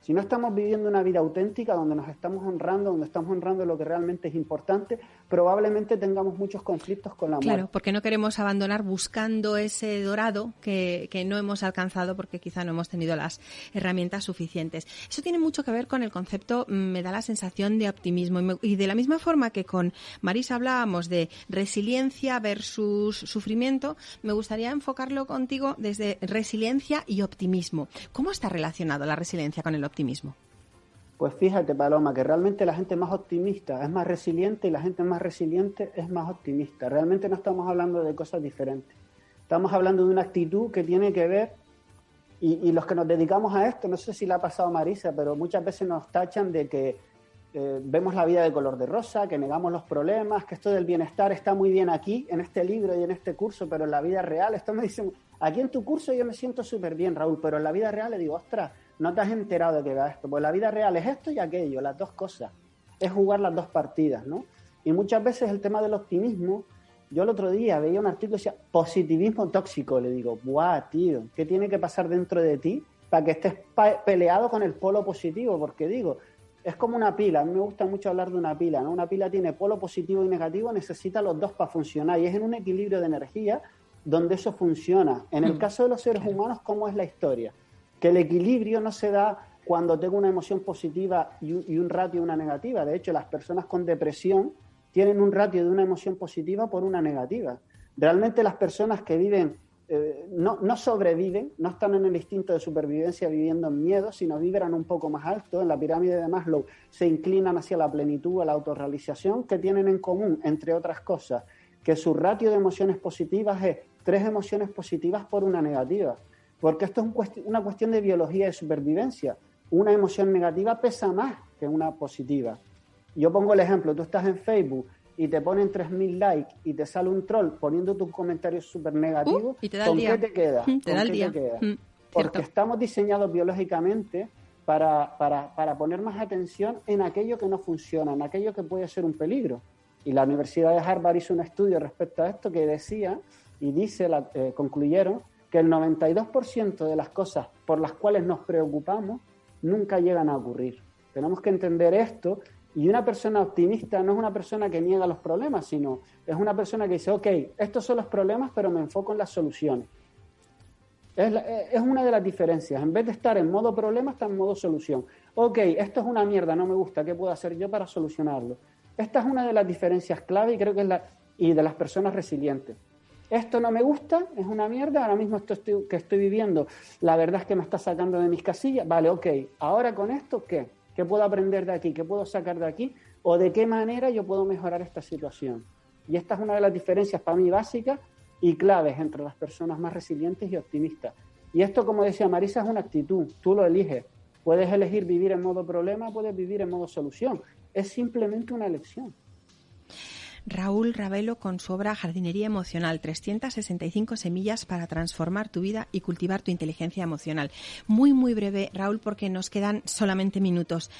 Si no estamos viviendo una vida auténtica donde nos estamos honrando, donde estamos honrando lo que realmente es importante, probablemente tengamos muchos conflictos con la muerte. Claro, porque no queremos abandonar buscando ese dorado que, que, no hemos alcanzado porque quizá no hemos tenido las herramientas suficientes. Eso tiene mucho que ver con el concepto, mm, me da la sensación de optimismo. Y, me, y de la misma forma que con Marisa hablábamos de resiliencia versus sufrimiento, me gustaría enfocarlo contigo desde resiliencia y optimismo. ¿Cómo está relacionado la resiliencia con el optimismo? Pues fíjate, Paloma, que realmente la gente más optimista es más resiliente y la gente más resiliente es más optimista. Realmente no estamos hablando de cosas diferentes. Estamos hablando de una actitud que tiene que ver, y, los que nos dedicamos a esto, no sé si le ha pasado Marisa, pero muchas veces nos tachan de que eh, vemos la vida de color de rosa, que negamos los problemas, que esto del bienestar está muy bien aquí, en este libro y en este curso, pero en la vida real, esto me dicen, aquí en tu curso yo me siento súper bien, Raúl, pero en la vida real le digo, ostras, no te has enterado de que va esto. Pues la vida real es esto y aquello, las dos cosas. Es jugar las dos partidas, ¿no? Y muchas veces el tema del optimismo, yo el otro día veía un artículo que decía positivismo tóxico. Le digo, ¡buah, tío! ¿Qué tiene que pasar dentro de ti para que estés peleado con el polo positivo? Porque digo, es como una pila. A mí me gusta mucho hablar de una pila, ¿no? Una pila tiene polo positivo y negativo, necesita los dos para funcionar. Y es en un equilibrio de energía donde eso funciona. En el caso de los seres humanos, ¿cómo es la historia? Que el equilibrio no se da cuando tengo una emoción positiva y un, y un ratio de una negativa. De hecho, las personas con depresión tienen un ratio de una emoción positiva por una negativa. Realmente las personas que viven, eh, no, no, sobreviven, no están en el instinto de supervivencia viviendo en miedo, sino vibran un poco más alto. En la pirámide de Maslow se inclinan hacia la plenitud, a la autorrealización, que tienen en común, entre otras cosas, que su ratio de emociones positivas es tres emociones positivas por una negativa. Porque esto es un una cuestión de biología de supervivencia. Una emoción negativa pesa más que una positiva. Yo pongo el ejemplo, tú estás en Facebook y te ponen 3.000 likes y te sale un troll poniendo tus comentarios súper negativos, uh, ¿con qué te queda? Te da el día. Te queda? Mm, Porque estamos diseñados biológicamente para, para, para poner más atención en aquello que no funciona, en aquello que puede ser un peligro. Y la Universidad de Harvard hizo un estudio respecto a esto que decía y dice, la, eh, concluyeron, que el 92% de las cosas por las cuales nos preocupamos nunca llegan a ocurrir. Tenemos que entender esto y una persona optimista no es una persona que niega los problemas, sino es una persona que dice, ok, estos son los problemas, pero me enfoco en las soluciones. Es, la, es una de las diferencias. En vez de estar en modo problema, está en modo solución. Ok, esto es una mierda, no me gusta, ¿qué puedo hacer yo para solucionarlo? Esta es una de las diferencias clave y creo que es la y de las personas resilientes esto no me gusta, es una mierda, ahora mismo esto estoy, que estoy viviendo, la verdad es que me está sacando de mis casillas, vale, ok, ahora con esto, ¿qué? ¿Qué puedo aprender de aquí? ¿Qué puedo sacar de aquí? ¿O de qué manera yo puedo mejorar esta situación? Y esta es una de las diferencias para mí básicas y claves entre las personas más resilientes y optimistas. Y esto, como decía Marisa, es una actitud, tú lo eliges. Puedes elegir vivir en modo problema, puedes vivir en modo solución. Es simplemente una elección. Raúl Ravelo con su obra Jardinería Emocional, 365 semillas para transformar tu vida y cultivar tu inteligencia emocional. Muy, muy breve, Raúl, porque nos quedan solamente minutos.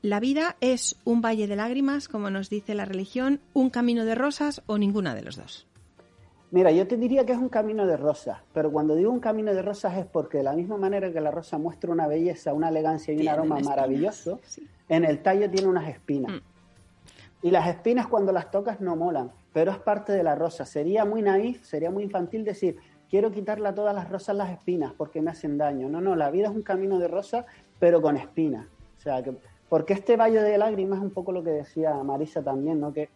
¿La vida es un valle de lágrimas, como nos dice la religión, un camino de rosas o ninguna de los dos? Mira, yo te diría que es un camino de rosas, pero cuando digo un camino de rosas es porque de la misma manera que la rosa muestra una belleza, una elegancia y un aroma maravilloso, en el tallo tiene unas espinas. Mm. Y las espinas cuando las tocas no molan, pero es parte de la rosa. Sería muy naif, sería muy infantil decir, quiero quitarle a todas las rosas las espinas porque me hacen daño. No, no, la vida es un camino de rosas, pero con espinas. O sea, que, porque este valle de lágrimas es un poco lo que decía Marisa también, ¿no? Que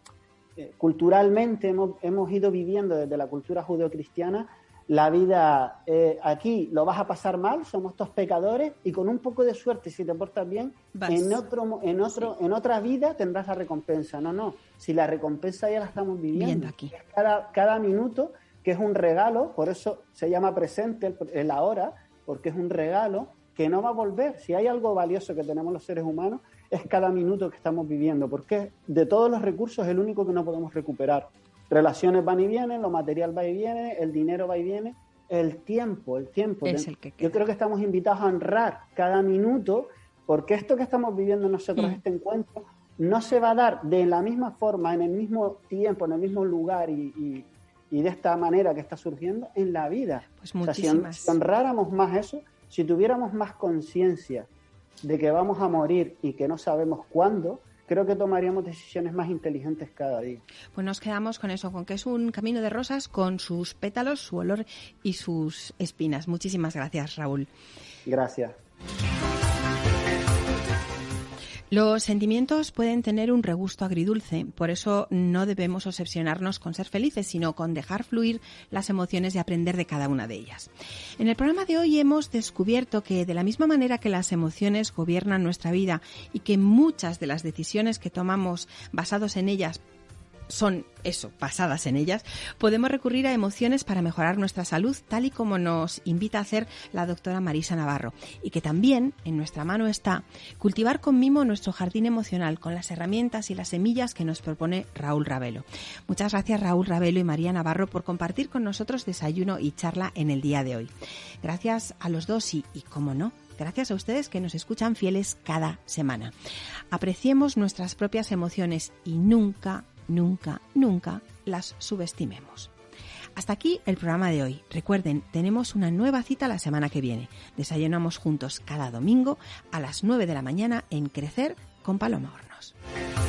eh, culturalmente hemos, ido viviendo desde la cultura judeocristiana la vida eh, aquí lo vas a pasar mal, somos estos pecadores y con un poco de suerte, si te portas bien, en otro, en otro, en otra vida tendrás la recompensa. No, no, si la recompensa ya la estamos viviendo, aquí. Cada, cada minuto que es un regalo, por eso se llama presente el ahora, porque es un regalo que no va a volver. Si hay algo valioso que tenemos los seres humanos es cada minuto que estamos viviendo, porque de todos los recursos es el único que no podemos recuperar. Relaciones van y vienen, lo material va y viene, el dinero va y viene, el tiempo, el tiempo. Es el que Yo creo que estamos invitados a honrar cada minuto, porque esto que estamos viviendo nosotros, mm. este encuentro, no se va a dar de la misma forma, en el mismo tiempo, en el mismo lugar y, de esta manera que está surgiendo en la vida. Pues muchísimas. si honráramos más eso, si tuviéramos más conciencia de que vamos a morir y que no sabemos cuándo, creo que tomaríamos decisiones más inteligentes cada día. Pues nos quedamos con eso, con que es un camino de rosas con sus pétalos, su olor y sus espinas. Muchísimas gracias, Raúl. Gracias. Los sentimientos pueden tener un regusto agridulce, por eso no debemos obsesionarnos con ser felices, sino con dejar fluir las emociones y aprender de cada una de ellas. En el programa de hoy hemos descubierto que de la misma manera que las emociones gobiernan nuestra vida y que muchas de las decisiones que tomamos basados en ellas son eso, basadas en ellas, podemos recurrir a emociones para mejorar nuestra salud, tal y como nos invita a hacer la doctora Marisa Navarro. Y que también en nuestra mano está cultivar con mimo nuestro jardín emocional con las herramientas y las semillas que nos propone Raúl Ravelo. Muchas gracias Raúl Ravelo y María Navarro por compartir con nosotros desayuno y charla en el día de hoy. Gracias a los dos y, y como no, gracias a ustedes que nos escuchan fieles cada semana. Apreciemos nuestras propias emociones y nunca, nunca, nunca las subestimemos. Hasta aquí el programa de hoy. Recuerden, tenemos una nueva cita la semana que viene. Desayunamos juntos cada domingo a las 9 de la mañana en Crecer con Paloma Hornos.